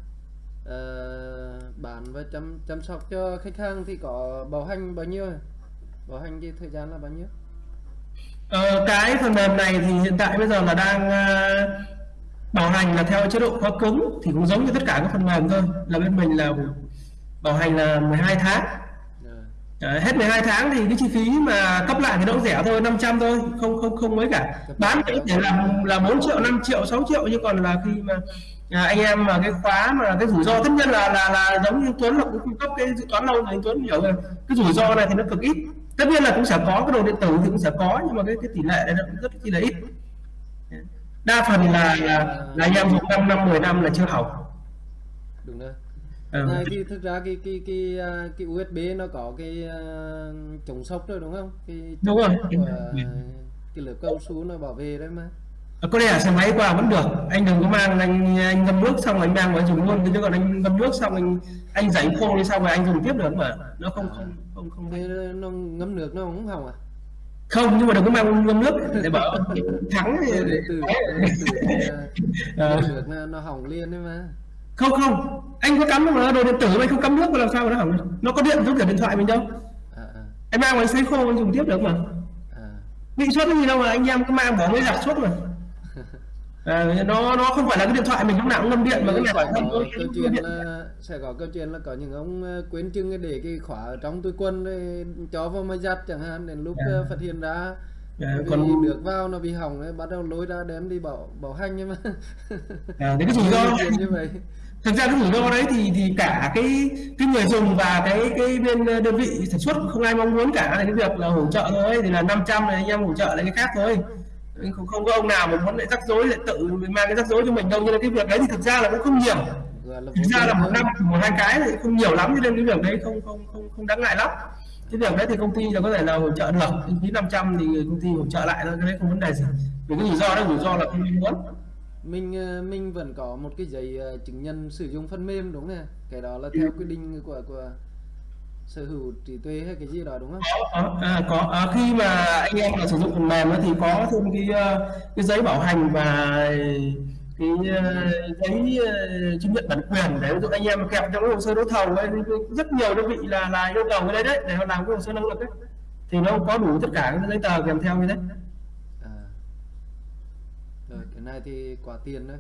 ờ, bán và chăm chăm sóc cho khách hàng thì có bảo hành bao nhiêu? Bảo hành cái thời gian là bao nhiêu? Ờ, cái phần mềm này thì hiện tại bây giờ là đang ờ, bảo hành là theo chế độ khóa cứng thì cũng giống như tất cả các phần mềm thôi. Là bên mình là bảo hành là 12 tháng Đấy, hết 12 tháng thì cái chi phí mà cấp lại thì nó cũng rẻ thôi 500 thôi không không không mấy cả. Bán thì có thể là là 4 triệu 5 triệu 6 triệu nhưng còn là khi mà à, anh em mà cái khóa mà cái rủi ro tất nhiên là là là giống như Tuấn là cũng cung cấp cái dự toán lâu rồi Tuấn hiểu rồi. Cái rủi ro này thì nó cực ít. Tất nhiên là cũng sẽ có cái đồ điện tử thì cũng sẽ có nhưng mà cái cái tỷ lệ này nó cũng rất chi là ít. Đa phần là là, là anh em dùng 5 năm 10 năm là chưa hỏng đúng rồi. Ừ. này thì thực ra cái cái cái à, cái USB nó có cái à, chống sốc rồi đúng không? Cái Đúng rồi. và cái lớp cao su nó bảo vệ đấy mà. Có thể là xe máy qua vẫn được. Anh đừng có mang anh anh ngâm nước xong rồi anh mang vào anh dùng luôn. Chứ còn anh ngâm nước xong anh anh rảnh khô đi xong rồi anh dùng tiếp được mà? Nó không không không không thế nó ngấm nước nó không hỏng à? Không nhưng mà đừng có mang ngâm nước. Để bảo thắng thì- từ từ Ờ. nước nó, nó hỏng liền đấy mà không không. Anh có cắm mà đồ điện tử mà anh không cắm nước mà làm sao mà nó hỏng được? Nó có điện giống kiểu điện thoại mình đâu. À, à, anh mang vào sấy khô anh dùng tiếp được mà. À. bị cái gì đâu mà anh em cứ mang bỏ mấy giặt suốt mà. À, nó nó không phải là cái điện thoại mình lúc nào cũng ngâm điện mà cái này có tôi câu chuyện điện là sẽ có câu chuyện là có những ông ờ, quên chừng cái để cái khóa ở trong túi quần rồi cho vào máy giặt chẳng hạn đến lúc Dạ. ờ, phát hiện ra à, còn được vào nó bị hỏng đấy bắt đầu lôi ra đem đi bảo bảo hành nhưng mà. À, thế cái rủi ro như vậy thực ra cái rủi ro đấy thì thì cả cái cái người dùng và cái cái bên ờ, đơn vị sản xuất không ai mong muốn cả. Là cái việc là hỗ trợ thôi, thì là 500 này, anh em hỗ trợ là cái khác thôi. Không không có ông nào mà muốn lại rắc rối, lại tự mang cái rắc rối cho mình đâu. Như mà cái việc đấy thì thực ra là cũng không nhiều. Thực ra là một năm, một hai cái thì không nhiều lắm, cho nên cái việc đấy không không không không đáng ngại lắm. Cái việc đấy thì công ty là có thể là hỗ trợ được. Kinh phí 500 thì công ty hỗ trợ lại thôi, cái đấy không vấn đề gì. Vì cái rủi ro đó rủi ro là không mong muốn mình ờ, mình vẫn có một cái giấy ờ, chứng nhận sử dụng phần mềm đúng không cái đó là theo quy định của của sở hữu trí tuệ hay cái gì đó đúng không? Có à, có à, khi mà anh em là sử dụng phần mềm thì có thêm cái ờ, cái giấy bảo hành và cái giấy chứng nhận bản quyền để ví dụ anh em kẹp trong cái hồ sơ đấu thầu ấy rất nhiều đơn vị là là yêu cầu cái đấy đấy để họ làm cái hồ sơ năng lực ấy. Thì nó có đủ tất cả các giấy tờ kèm theo như thế. Này thì quá tiền đấy.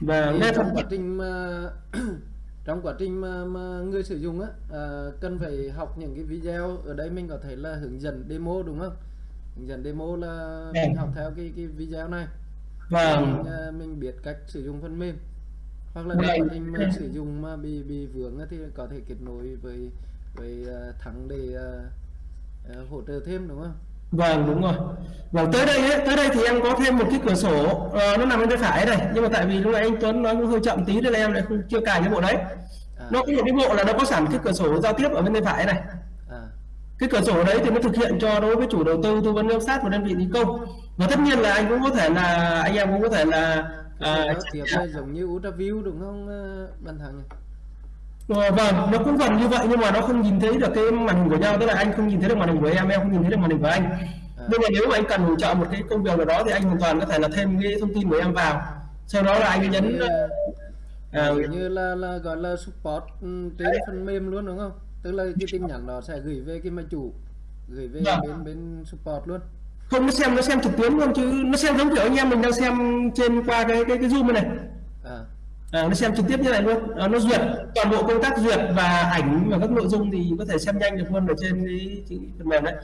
Và Thì trong quá trình mà trong quá trình mà, mà người sử dụng á à, cần phải học những cái video. Ở đây mình có thể là hướng dẫn demo đúng không? Hướng dẫn demo là Vâng. mình học theo cái cái video này. Và mình, à, mình biết cách sử dụng phần mềm. Hoặc là Vâng. quá trình mà sử dụng mà bị bị vướng á thì có thể kết nối với với à, thắng để à, à, hỗ trợ thêm đúng không Vâng đúng rồi. Vâng tới đây ấy, tới đây thì em có thêm một cái cửa sổ ờ, nó nằm bên tay phải này nhưng mà tại vì lúc nãy anh Tuấn nói cũng hơi chậm tí nên là em lại không chưa cài cái bộ đấy. à, Nó có một cái bộ là nó có sẵn cái cửa sổ giao tiếp ở bên tay phải này. à, Cái cửa sổ đấy thì nó thực hiện cho đối với chủ đầu tư tư vấn giám sát và đơn vị thi công. Và tất nhiên là anh cũng có thể là anh em cũng có thể là à, tiếp giống như ultraview đúng không à, bạn thắng nhỉ? Ờ, vâng nó cũng gần như vậy nhưng mà nó không nhìn thấy được cái màn hình của nhau. Tức là anh không nhìn thấy được màn hình của em em không nhìn thấy được màn hình của anh. Nhưng mà nếu mà anh cần hỗ trợ một cái công việc nào đó thì anh hoàn toàn có thể là thêm cái thông tin của em vào. Sau đó là anh nhấn à, Kiểu như là là gọi là support ừ, trên phần mềm luôn đúng không? Tức là cái tin nhắn đó sẽ gửi về cái máy chủ, gửi về Vâng. bên bên support luôn. không nó xem nó xem trực tuyến luôn chứ nó xem giống kiểu anh em mình đang xem trên qua cái cái cái zoom này. À, à, nó xem trực tiếp như này luôn. À, nó duyệt toàn bộ công tác duyệt và ảnh và các nội dung thì có thể xem nhanh được luôn ở trên cái, cái phần mềm đấy.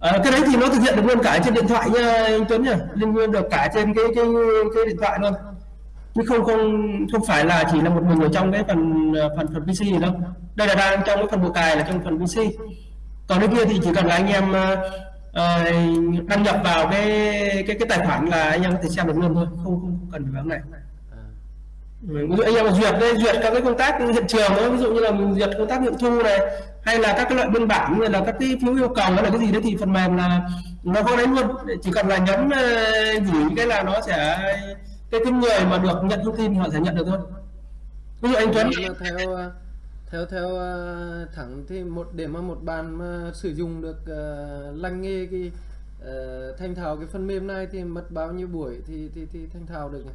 À, cái đấy thì nó thực hiện được luôn cả trên điện thoại nha anh Tuấn nhỉ liên nguyên được cả trên cái cái cái điện thoại luôn. Chứ không không không phải là chỉ là một mình ở trong cái phần phần phần PC gì đâu. Đây là đang trong cái phần bộ cài là trong phần PC còn cái kia thì chỉ cần là anh em uh, đăng nhập vào cái cái cái tài khoản là anh em có thể xem được luôn thôi. Không không, không cần phải vào này ví dụ anh em mà duyệt đây duyệt các cái công tác hiện trường đó ví dụ như là mình duyệt công tác nghiệm thu này hay là các cái loại biên bản như là các cái phiếu yêu cầu hay là cái gì đấy thì phần mềm là nó có đấy luôn. Chỉ cần là nhấn ờ, gửi cái là nó sẽ cái cái người mà được nhận thông tin thì họ sẽ nhận được thôi. Ví dụ anh Tuấn. Theo theo theo ờ, thẳng thì một để mà một bàn mà sử dụng được ờ, uh, lành nghề cái uh, thành thảo cái phần mềm này thì mất bao nhiêu buổi thì thì thì thành thảo được nhỉ?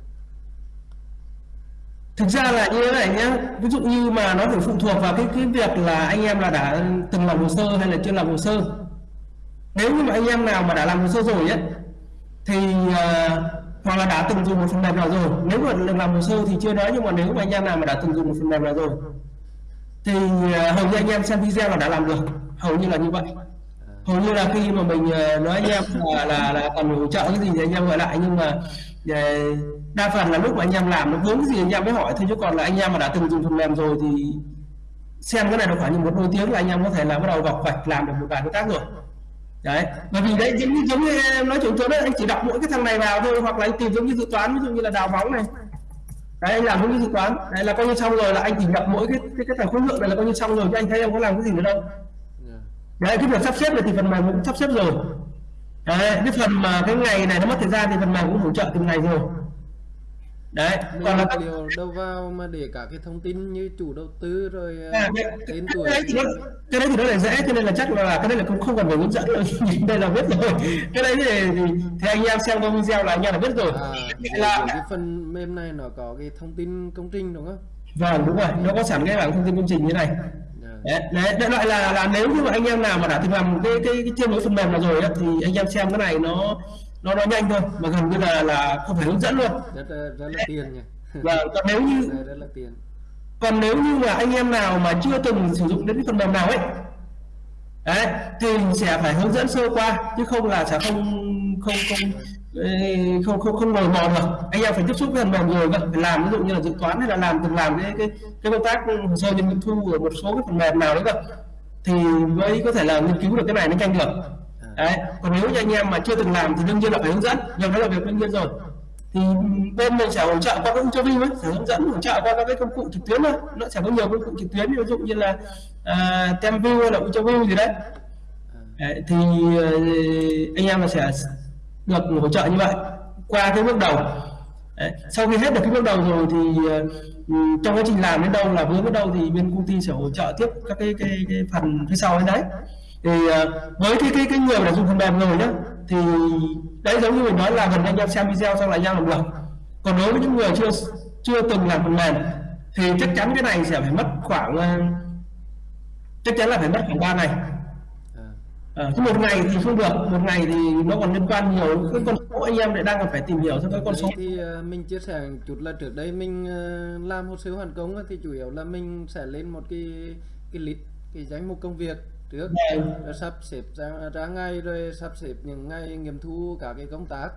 Thực ra là như thế này nhé ví dụ như mà nó phải phụ thuộc vào cái cái việc là anh em là đã từng làm hồ sơ hay là chưa làm hồ sơ. Nếu như mà anh em nào mà đã làm hồ sơ rồi ấy thì uh, hoặc là đã từng dùng một phần mềm nào rồi. Nếu mà được làm hồ sơ thì chưa nói nhưng mà nếu mà anh em nào mà đã từng dùng một phần mềm nào rồi thì uh, hầu như anh em xem video là đã làm được. Hầu như là như vậy. Hầu như là khi mà mình uh, nói anh em là là, là cần hỗ trợ cái gì thì anh em gọi lại nhưng mà ờ, đa phần là lúc mà anh em làm nó vướng gì anh em mới hỏi thôi chứ còn là anh em mà đã từng dùng phần mềm rồi thì xem cái này nó khoảng như một đôi tiếng là anh em có thể là bắt đầu gọc vạch làm được một vài cái tác rồi. Đấy bởi vì đấy giống như giống như em nói chuyện chỗ đấy anh chỉ đọc mỗi cái thằng này vào thôi hoặc là anh tìm giống như dự toán ví dụ như là đào bóng này. Đấy anh làm giống như dự toán. Đấy là coi như xong rồi là anh chỉ nhập mỗi cái cái, cái thằng khối lượng này là coi như xong rồi chứ anh thấy em có làm cái gì nữa đâu. Dạ. đấy cái việc sắp xếp này thì phần mềm cũng sắp xếp rồi đấy cái phần mà cái ngày này nó mất thời gian thì phần mềm cũng hỗ trợ từng ngày rồi. Đấy Mình còn là nhập liệu đâu vào mà để cả cái thông tin như chủ đầu tư rồi à, À, cái, tên cái, tuổi. đấy thì nó, cái đấy thì nó là dễ cho nên là chắc là cái đấy là cũng không cần phải hướng dẫn đâu đây là biết rồi. Cái đấy thì, thì, thì anh em xem qua video là anh em là biết rồi. À, là cái phần mềm này nó có cái thông tin công trình đúng không? vâng đúng rồi. Nó có sẵn cái bảng thông tin công trình như này Đấy, đấy loại là là nếu như mà anh em nào mà đã từng làm cái cái, cái cái phần mềm nào rồi á, thì anh em xem cái này nó nó nó nhanh thôi mà gần như là là không phải hướng dẫn luôn. Rất rất là tiền nhỉ. Và còn nếu như Rất- là tiền. còn nếu như mà anh em nào mà chưa từng sử dụng đến cái phần mềm nào ấy đấy thì sẽ phải hướng dẫn sơ qua chứ không là sẽ không không không không không không ngồi mò được. Anh em phải tiếp xúc với phần mềm rồi vậy phải làm ví dụ như là dự toán hay là làm từng làm cái cái cái công tác ừ, hồ sơ nhân nghiệm thu ở một số cái phần mềm nào đấy cơ. Thì mới có thể là nghiên cứu được cái này nó nhanh được. Đấy. Còn nếu như anh em mà chưa từng làm thì đương nhiên là phải hướng dẫn. Nhưng đó là việc đương nhiên rồi. Thì bên mình sẽ hỗ trợ qua các cho ấy sẽ hướng dẫn hỗ trợ qua các cái công cụ trực tuyến thôi. Nó sẽ có nhiều công cụ trực tuyến ví dụ như là uh, Temview hay là Ultraview gì đấy. Đấy, thì ờ, anh em là sẽ được hỗ trợ như vậy. Qua cái bước đầu Đấy, sau khi hết được cái bước đầu rồi thì ờ, ừ, trong quá trình làm đến đâu là vướng đến đâu thì bên công ty sẽ hỗ trợ tiếp các cái cái, cái phần phía sau ấy đấy. Thì ờ, với cái cái cái người mà đã dùng phần mềm rồi nhá thì đấy giống như mình nói là gần anh em xem video xong là anh làm được. Còn đối với những người chưa chưa từng làm phần mềm thì chắc chắn cái này sẽ phải mất khoảng ờ, chắc chắn là phải mất khoảng 3 ngày. À. Ờ, một ngày thì không được một ngày thì nó còn liên quan nhiều cái con số anh em lại đang còn phải tìm hiểu xem cái con số thì ờ, mình chia sẻ chút là trước đây mình ờ, làm hồ sơ hoàn công thì chủ yếu là mình sẽ lên một cái cái list cái danh mục công việc trước Vâng. rồi sắp xếp ra, ra ngày rồi sắp xếp những ngày nghiệm thu cả cái công tác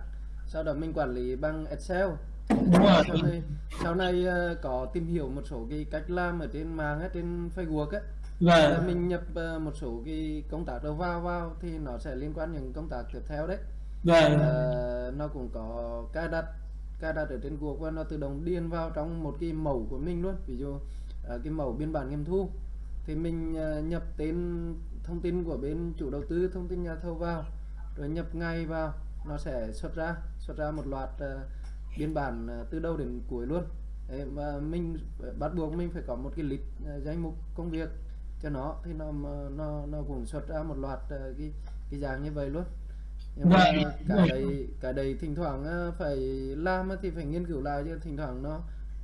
sau đó mình quản lý bằng Excel đúng rồi sau này, sau này có tìm hiểu một số cái cách làm ở trên mạng á, trên Facebook là và mình nhập ờ, một số cái công tác đầu vào vào thì nó sẽ liên quan những công tác tiếp theo đấy. Và Ờ, nó cũng có cài đặt cài đặt ở trên cuộc và nó tự động điền vào trong một cái mẫu của mình luôn. Ví dụ ờ, cái mẫu biên bản nghiệm thu. Thì mình nhập tên thông tin của bên chủ đầu tư thông tin nhà thầu vào rồi nhập ngày vào. Nó sẽ xuất ra xuất ra một loạt biên bản từ đầu đến cuối luôn. Đấy, mà mình bắt buộc mình phải có một cái ờ, danh mục công việc cho nó thì nó nó nó cũng xuất ra một loạt ờ, cái cái dạng như vậy luôn. Nhưng mà Vâng, cái vâng. đấy cái đấy thỉnh thoảng ờ, phải làm thì phải nghiên cứu lại chứ thỉnh thoảng nó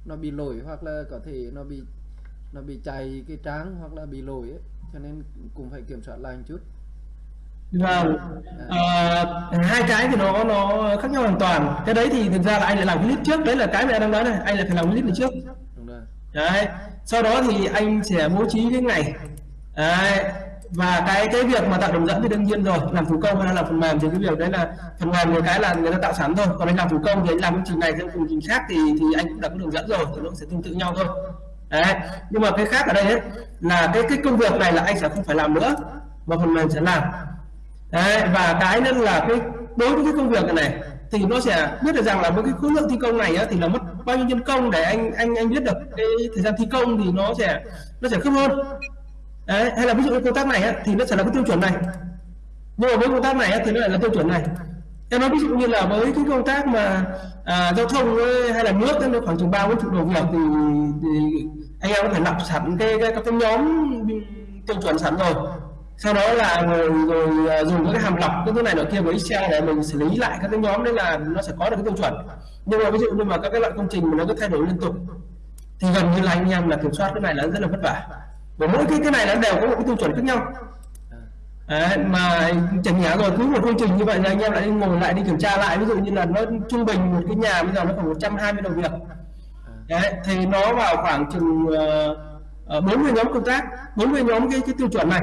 nó bị lỗi hoặc là có thể nó bị nó bị chạy cái trang hoặc là bị lỗi ấy. cho nên cũng phải kiểm soát lại một chút. Và ờ, hai cái thì nó nó khác nhau hoàn toàn. Cái đấy thì thực ra là anh lại làm list trước đấy là cái mà anh đang nói này. Anh lại phải làm list này trước. Đúng rồi. Đấy sau đó thì anh sẽ bố trí cái ngày. Đấy và cái cái việc mà tạo đường dẫn thì đương nhiên rồi. Làm thủ công hay là làm phần mềm thì cái việc đấy là phần mềm một cái là người ta tạo sẵn thôi. Còn anh làm thủ công thì anh làm công trình này theo công trình khác thì thì anh cũng đã có đường dẫn rồi thì nó sẽ tương tự nhau thôi. Đấy nhưng mà cái khác ở đây ấy, là cái cái công việc này là anh sẽ không phải làm nữa mà phần mềm sẽ làm. Đấy và cái nữa là cái đối với cái công việc này, này thì nó sẽ biết được rằng là với cái khối lượng thi công này á, thì là mất bao nhiêu nhân công để anh anh anh biết được cái thời gian thi công thì nó sẽ nó sẽ khớp hơn. Đấy hay là ví dụ cái công tác này á, thì nó sẽ là cái tiêu chuẩn này. Nhưng mà với công tác này á, thì nó lại là tiêu chuẩn này. Em nói ví dụ như là với cái công tác mà à, giao thông ấy, hay là nước ấy, nó khoảng chừng ba bốn chục đầu việc thì, thì anh em có thể lập sẵn cái cái, các cái nhóm tiêu chuẩn sẵn rồi sau đó là rồi, rồi à, dùng các cái hàm lọc cái thứ này nọ kia với Excel để mình xử lý lại các cái nhóm đấy là nó sẽ có được cái tiêu chuẩn. Nhưng mà ví dụ như mà các cái loại công trình mà nó cứ thay đổi liên tục thì gần như là anh em là kiểm soát cái này là rất là vất vả. Và mỗi cái cái này nó đều có một cái tiêu chuẩn khác nhau. À, Đấy, mà chẳng nhẽ rồi cứ một công trình như vậy là anh em lại đi ngồi lại đi kiểm tra lại ví dụ như là nó trung bình một cái nhà bây giờ nó khoảng 120 đầu việc. Đấy, thì nó vào khoảng chừng à, à, uh, 40 nhóm công tác 40 nhóm cái cái tiêu chuẩn này.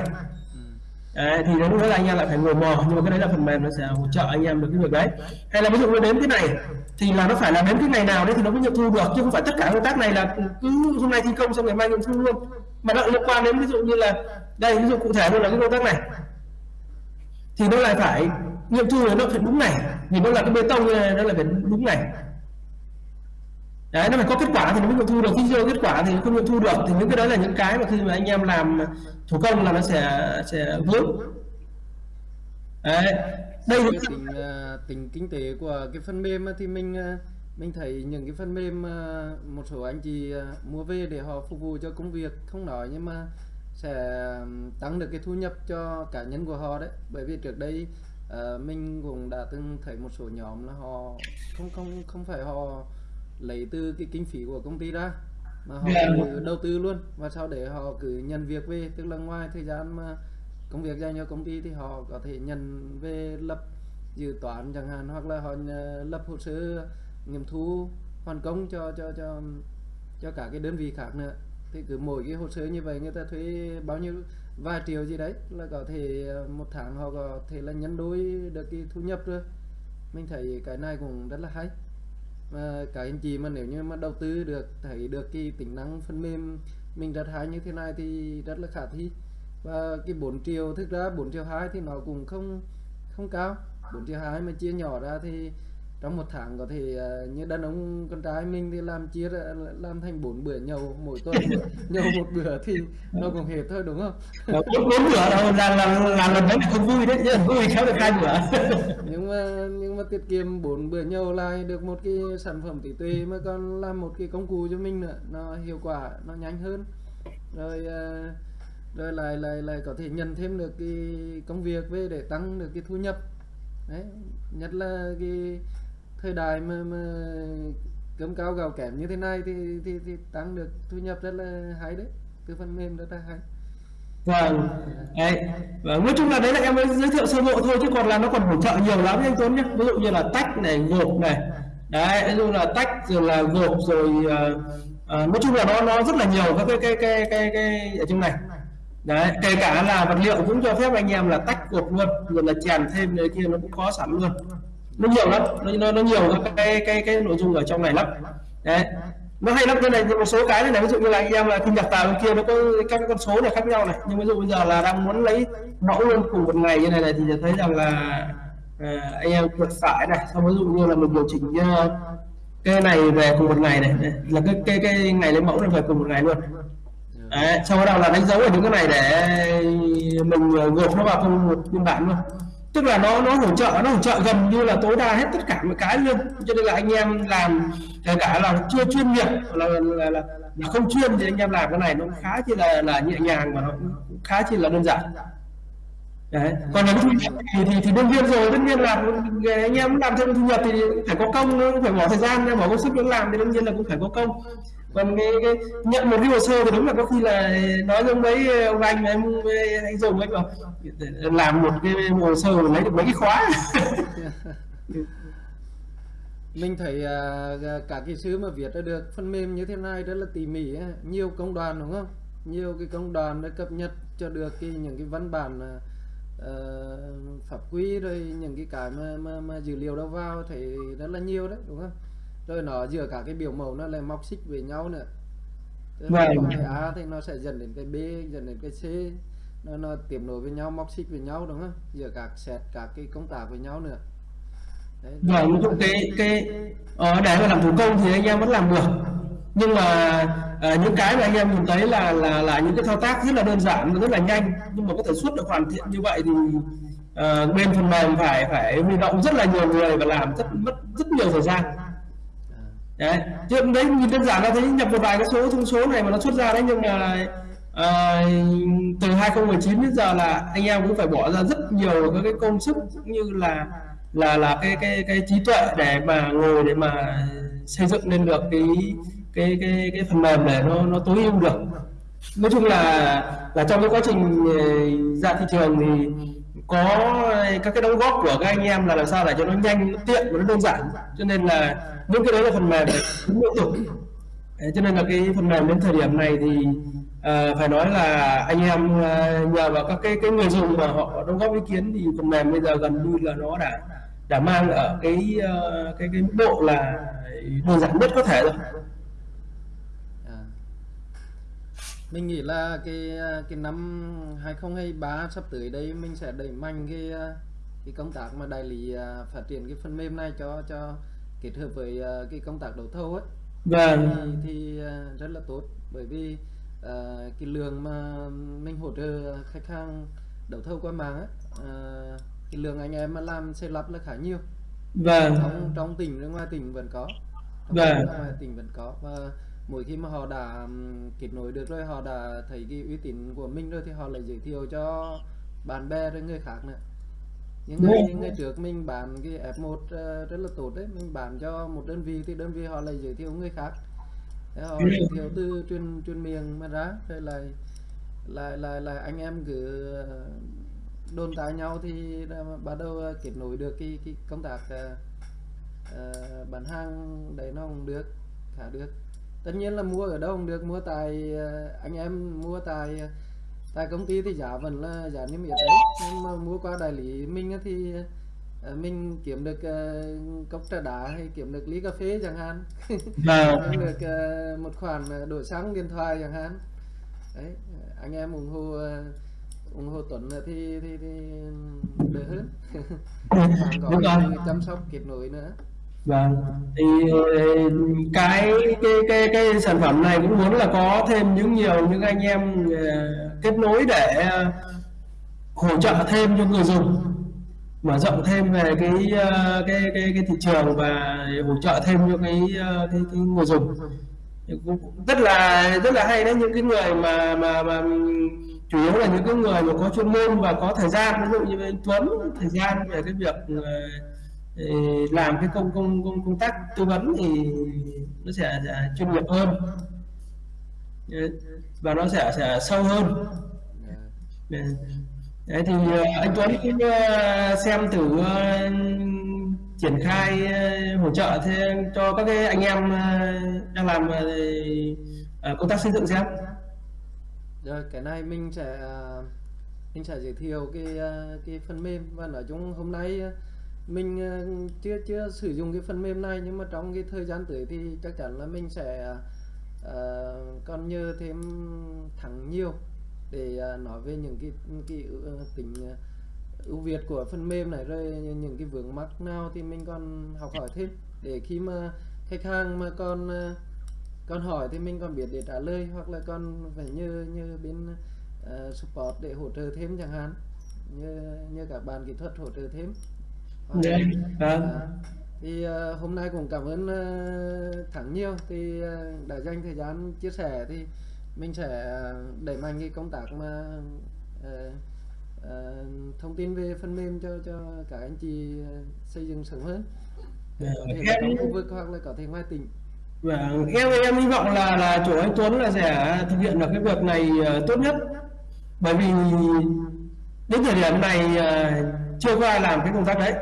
Đấy, thì đến lúc đó là anh em lại phải ngồi mò nhưng mà cái đấy là phần mềm nó sẽ hỗ trợ anh em được cái việc đấy. Hay là ví dụ nó đến cái này thì là nó phải là đến cái ngày nào đấy thì nó mới nghiệm thu được chứ không phải tất cả công tác này là cứ hôm nay thi công xong ngày mai nghiệm thu luôn. Mà nó liên quan đến ví dụ như là đây ví dụ cụ thể luôn là cái công tác này. Thì nó lại phải nghiệm thu nó phải đúng này vì nó là cái bê tông này, nó lại phải đúng này đấy nó phải có kết quả thì nó mới nghiệm thu được. Khi chưa có kết quả thì không nghiệm thu được. Thì những cái đấy là những cái mà khi mà anh em làm thủ công là nó sẽ sẽ vướng. Đấy. Đây là tính à, tính kinh tế của cái phần mềm thì mình à, mình thấy những cái phần mềm à, một số anh chị mua về để họ phục vụ cho công việc không nói nhưng mà sẽ tăng được cái thu nhập cho cá nhân của họ đấy. Bởi vì trước đây mình cũng đã từng thấy một số nhóm là họ không không không phải họ lấy từ cái kinh phí của công ty ra mà họ Dạ. tự đầu tư luôn. Và sau để họ cứ nhận việc về tức là ngoài thời gian mà công việc dành cho công ty thì họ có thể nhận về lập dự toán chẳng hạn hoặc là họ lập hồ sơ nghiệm thu hoàn công cho cho cho cho cả cái đơn vị khác nữa. Thì cứ mỗi cái hồ sơ như vậy người ta thuê bao nhiêu vài triệu gì đấy là có thể ờ, một tháng họ có thể là nhân đôi được cái thu nhập rồi. Mình thấy cái này cũng rất là hay mà các anh chị mà nếu như mà đầu tư được, thấy được cái tính năng phần mềm mình đặt hay như thế này thì rất là khả thi. Và cái 4 triệu, thực ra 4 triệu 2 thì nó cũng không không cao. 4 triệu 2 mà chia nhỏ ra thì trong một tháng có thể ờ, như đàn ông con trai mình thì làm chia ra làm thành bốn bữa nhậu mỗi tuần. Nhậu một bữa thì nó cũng hết thôi đúng không? Bốn bốn bữa đâu là là là lần đấy không vui đấy chứ vui khéo được hai bữa? Nhưng mà nhưng mà tiết kiệm bốn bữa nhậu lại được một cái sản phẩm tỷ tuệ mà còn làm một cái công cụ cho mình nữa nó hiệu quả nó nhanh hơn. Rồi ờ, rồi lại lại lại có thể nhận thêm được cái công việc về để tăng được cái thu nhập. Đấy nhất là cái thời đại mà, mà cơm cao gạo kém như thế này thì thì thì tăng được thu nhập rất là hay đấy. Từ phần mềm rất là hay. Vâng. Đấy và nói chung là đấy là em mới giới thiệu sơ bộ thôi chứ còn là nó còn hỗ trợ nhiều lắm. Anh Tuấn nhé ví dụ như là tách này gộp này. Đấy ví dụ là tách rồi là gộp rồi uh, uh, nói chung là nó nó rất là nhiều các cái cái cái cái, cái ở trong này. Đấy kể cả là vật liệu cũng cho phép anh em là tách gộp luôn rồi là chèn thêm này kia nó cũng có sẵn luôn nó nhiều lắm. Nó nó, nó nhiều các cái cái cái nội dung ở trong này lắm. Đấy. Nó hay lắm cái này một số cái này ví dụ như là anh em là thu nhập tàu bên kia nó có các con số này khác nhau này. Nhưng ví dụ bây giờ là đang muốn lấy mẫu luôn cùng một ngày như này này thì thấy rằng là à, anh em vượt phải này. Xong ví dụ như là mình điều chỉnh như cái này về cùng một ngày này, này là cái cái cái ngày lấy mẫu này về cùng một ngày luôn. Đấy, sau đó là đánh dấu ở những cái này để mình ờ, gộp nó vào cùng một biên bản luôn tức là nó nó hỗ trợ nó hỗ trợ gần như là tối đa hết tất cả mọi cái luôn. Cho nên là anh em làm kể cả là chưa chuyên nghiệp là là, là, là không chuyên thì anh em làm cái này nó khá chỉ là là nhẹ nhàng và nó khá chỉ là đơn giản. Đấy. còn nếu thu nhập thì, thì thì đương nhiên rồi đương nhiên là anh em làm thêm thu nhập thì phải có công phải bỏ thời gian bỏ công sức để làm thì đương nhiên là cũng phải có công còn cái, cái nhận một cái hồ sơ thì đúng là có khi là nói giống mấy ờ, ông anh em ờ, anh dùng ấy bảo làm một cái hồ sơ lấy được mấy cái khóa. Mình thấy uh, cả cái sứ mà viết ra được phần mềm như thế này rất là tỉ mỉ nhiều công đoàn đúng không? Nhiều cái công đoàn đã cập nhật cho được cái những cái văn bản uh, pháp quy rồi những cái cái mà, mà, mà dữ liệu đâu vào thì rất là nhiều đấy đúng không? Rồi nó giữa cả cái biểu mẫu nó lại móc xích với nhau nữa. Tức là Vâng. cái A thì nó sẽ dẫn đến cái B dẫn đến cái C. Nó nó tiếp nối với nhau móc xích với nhau đúng không? Giữa các set các cái công tác với nhau nữa. Đấy, Vâng, chung cái cái ờ, để mà làm thủ công thì anh em vẫn làm được. Nhưng mà à, những cái mà anh em nhìn thấy là là là những cái thao tác rất là đơn giản rất là nhanh. Nhưng mà có thể suốt được hoàn thiện như vậy thì à, bên phần mềm phải phải huy động rất là nhiều người và làm rất mất rất nhiều thời gian đấy. Chứ đấy nhìn đơn giản là thấy nhập một vài cái số thông số này mà nó xuất ra đấy nhưng mà à, từ 2019 đến giờ là anh em cũng phải bỏ ra rất nhiều các cái công sức cũng như là là là cái cái cái trí tuệ để mà ngồi để mà xây dựng lên được cái cái cái cái phần mềm để nó nó tối ưu được. Nói chung là là trong cái quá trình ờ, ra thị trường thì có các cái đóng góp của các anh em là làm sao để cho nó nhanh nó tiện và nó đơn giản. Cho nên là những cái đấy là phần mềm cũng liên tục cho nên là cái phần mềm đến thời điểm này thì uh, phải nói là anh em uh, nhờ vào các cái cái người dùng mà họ đóng góp ý kiến thì phần mềm bây giờ gần như là nó đã đã mang ở cái uh, cái cái mức độ là đơn giản nhất có thể rồi à mình nghĩ là cái cái năm 2023 sắp tới đây mình sẽ đẩy mạnh cái cái công tác mà đại lý à, phát triển cái phần mềm này cho cho kết hợp với à, cái công tác đấu thầu ấy. Vâng. thì, thì à, rất là tốt. Bởi vì à, cái lượng mà mình hỗ trợ khách hàng đấu thầu qua mạng ấy, à, cái lượng anh em mà làm xây lắp là khá nhiều. Vâng. Trong trong tỉnh ra ngoài tỉnh vẫn có. Trong Vâng. ngoài tỉnh vẫn có. Và mỗi khi mà họ đã kết nối được rồi họ đã thấy cái uy tín của mình rồi thì họ lại giới thiệu cho bạn bè rồi người khác nữa những Đúng. ngày ngày trước mình bán cái F1 ờ, rất là tốt đấy mình bán cho một đơn vị thì đơn vị họ lại giới thiệu người khác Thế họ Ừ. giới thiệu từ truyền truyền miệng mà ra rồi lại lại lại lại anh em cứ ờ, đồn tại nhau thì bắt đầu ờ, kết nối được cái, cái công tác ờ, bán hàng đấy nó cũng được khá được tất nhiên là mua ở đâu cũng được mua tại ờ, anh em mua tại ờ, tại công ty thì giá vẫn là giá niêm yết đấy. Nhưng mà mua qua đại lý mình thì ờ, mình kiếm được cốc trà đá hay kiếm được ly cà phê chẳng hạn. Vâng. kiếm được một khoản đổi xăng điện thoại chẳng hạn. Đấy anh em ủng hộ ủng hộ Tuấn thì thì, thì đỡ hơn. Còn người chăm sóc kết nối nữa Vâng, thì ừ, cái cái cái cái sản phẩm này cũng muốn là có thêm những nhiều những anh em ờ, kết nối để ờ, hỗ trợ thêm cho người dùng mở rộng thêm về cái ờ, cái cái cái thị trường và hỗ trợ thêm cho cái cái, cái người dùng. Cũng rất là rất là hay đấy những cái người mà mà mà chủ yếu là những cái người mà có chuyên môn và có thời gian ví dụ như anh Tuấn thời gian về cái việc làm cái công công công công tác tư vấn thì nó sẽ, sẽ chuyên nghiệp hơn và nó sẽ sẽ sâu hơn Đấy. Thì ờ, anh Tuấn ờ, xem thử ờ, triển khai hỗ trợ thêm cho các cái anh em đang làm công tác xây dựng xem. rồi cái này mình sẽ mình sẽ giới thiệu cái cái phần mềm và nói chung hôm nay mình ờ, chưa chưa sử dụng cái phần mềm này nhưng mà trong cái thời gian tới thì chắc chắn là mình sẽ uh, còn nhờ thêm thẳng nhiều để uh, nói về những cái cái ừ, tính ưu việt của phần mềm này rồi những cái vướng mắc nào thì mình còn học hỏi thêm. Để khi mà khách hàng mà còn còn hỏi thì mình còn biết để trả lời hoặc là còn phải như như bên uh, support để hỗ trợ thêm chẳng hạn. Như như các bạn kỹ thuật hỗ trợ thêm. Đấy, vâng. À, thì ờ, hôm nay cũng cảm ơn ờ, Thắng nhiều. Thì ờ, đã dành thời gian chia sẻ thì mình sẽ đẩy mạnh cái công tác mà ờ, ờ, thông tin về phần mềm cho cho các anh chị xây dựng sớm hơn. Dạ, có thể là trong em- khu vực hoặc là có thể ngoài tỉnh. Vâng, em em hy vọng là là chủ anh Tuấn là sẽ thực hiện được cái việc này ờ, tốt nhất. Bởi vì đến thời điểm này ờ, chưa có ai làm cái công tác đấy.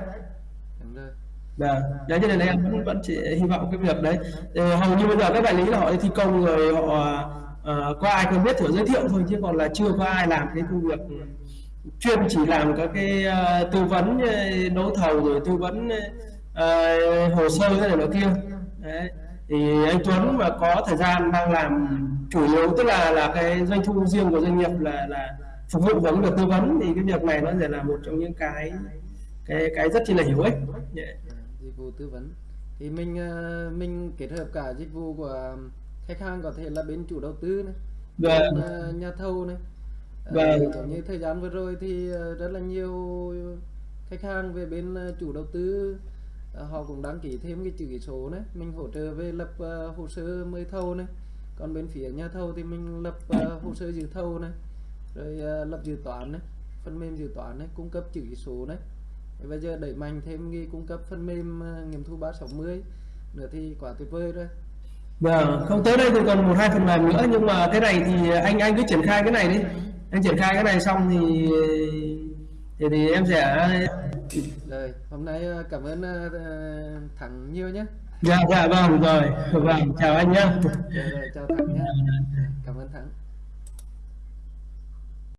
Vâng, đấy cho nên là em vẫn vẫn chỉ hy vọng cái việc đấy. Ờ, hầu như bây giờ các đại lý là họ thi công rồi họ uh, có ai quen biết thử giới thiệu thôi chứ còn là chưa có ai làm cái công việc chuyên chỉ làm các cái uh, tư vấn đấu thầu rồi tư vấn uh, hồ sơ thế này nọ kia. Đấy. Thì anh Tuấn mà có thời gian đang làm chủ yếu tức là là cái doanh thu riêng của doanh nghiệp là là phục vụ vấn được tư vấn thì cái việc này nó sẽ là một trong những cái cái cái rất chi là hữu ích. yeah. Dịch vụ tư vấn. Thì mình ờ, mình kết hợp cả dịch vụ của khách hàng có thể là bên chủ đầu tư này Vâng. bên ờ, nhà thầu này. Ờ, Vâng. giống như thời gian vừa rồi thì rất là nhiều khách hàng về bên chủ đầu tư họ cũng đăng ký thêm cái chữ ký số này. Mình hỗ trợ về lập hồ sơ mời thầu này. Còn bên phía nhà thầu thì mình lập hồ sơ dự thầu này. Rồi lập dự toán này phần mềm dự toán này cung cấp chữ ký số này bây giờ đẩy mạnh thêm cái cung cấp phần mềm ờ, nghiệm thu 360 nữa thì quá tuyệt vời rồi. Vâng, không tới đây thì còn một hai phần mềm nữa nhưng mà cái này thì anh anh cứ triển khai cái này đi. Anh triển khai cái này xong thì thì, thì em sẽ rồi hôm nay ờ, cảm ơn ờ, thắng nhiều nhé dạ dạ vâng rồi. Vâng chào anh nhé rồi, rồi chào thắng nhé cảm ơn thắng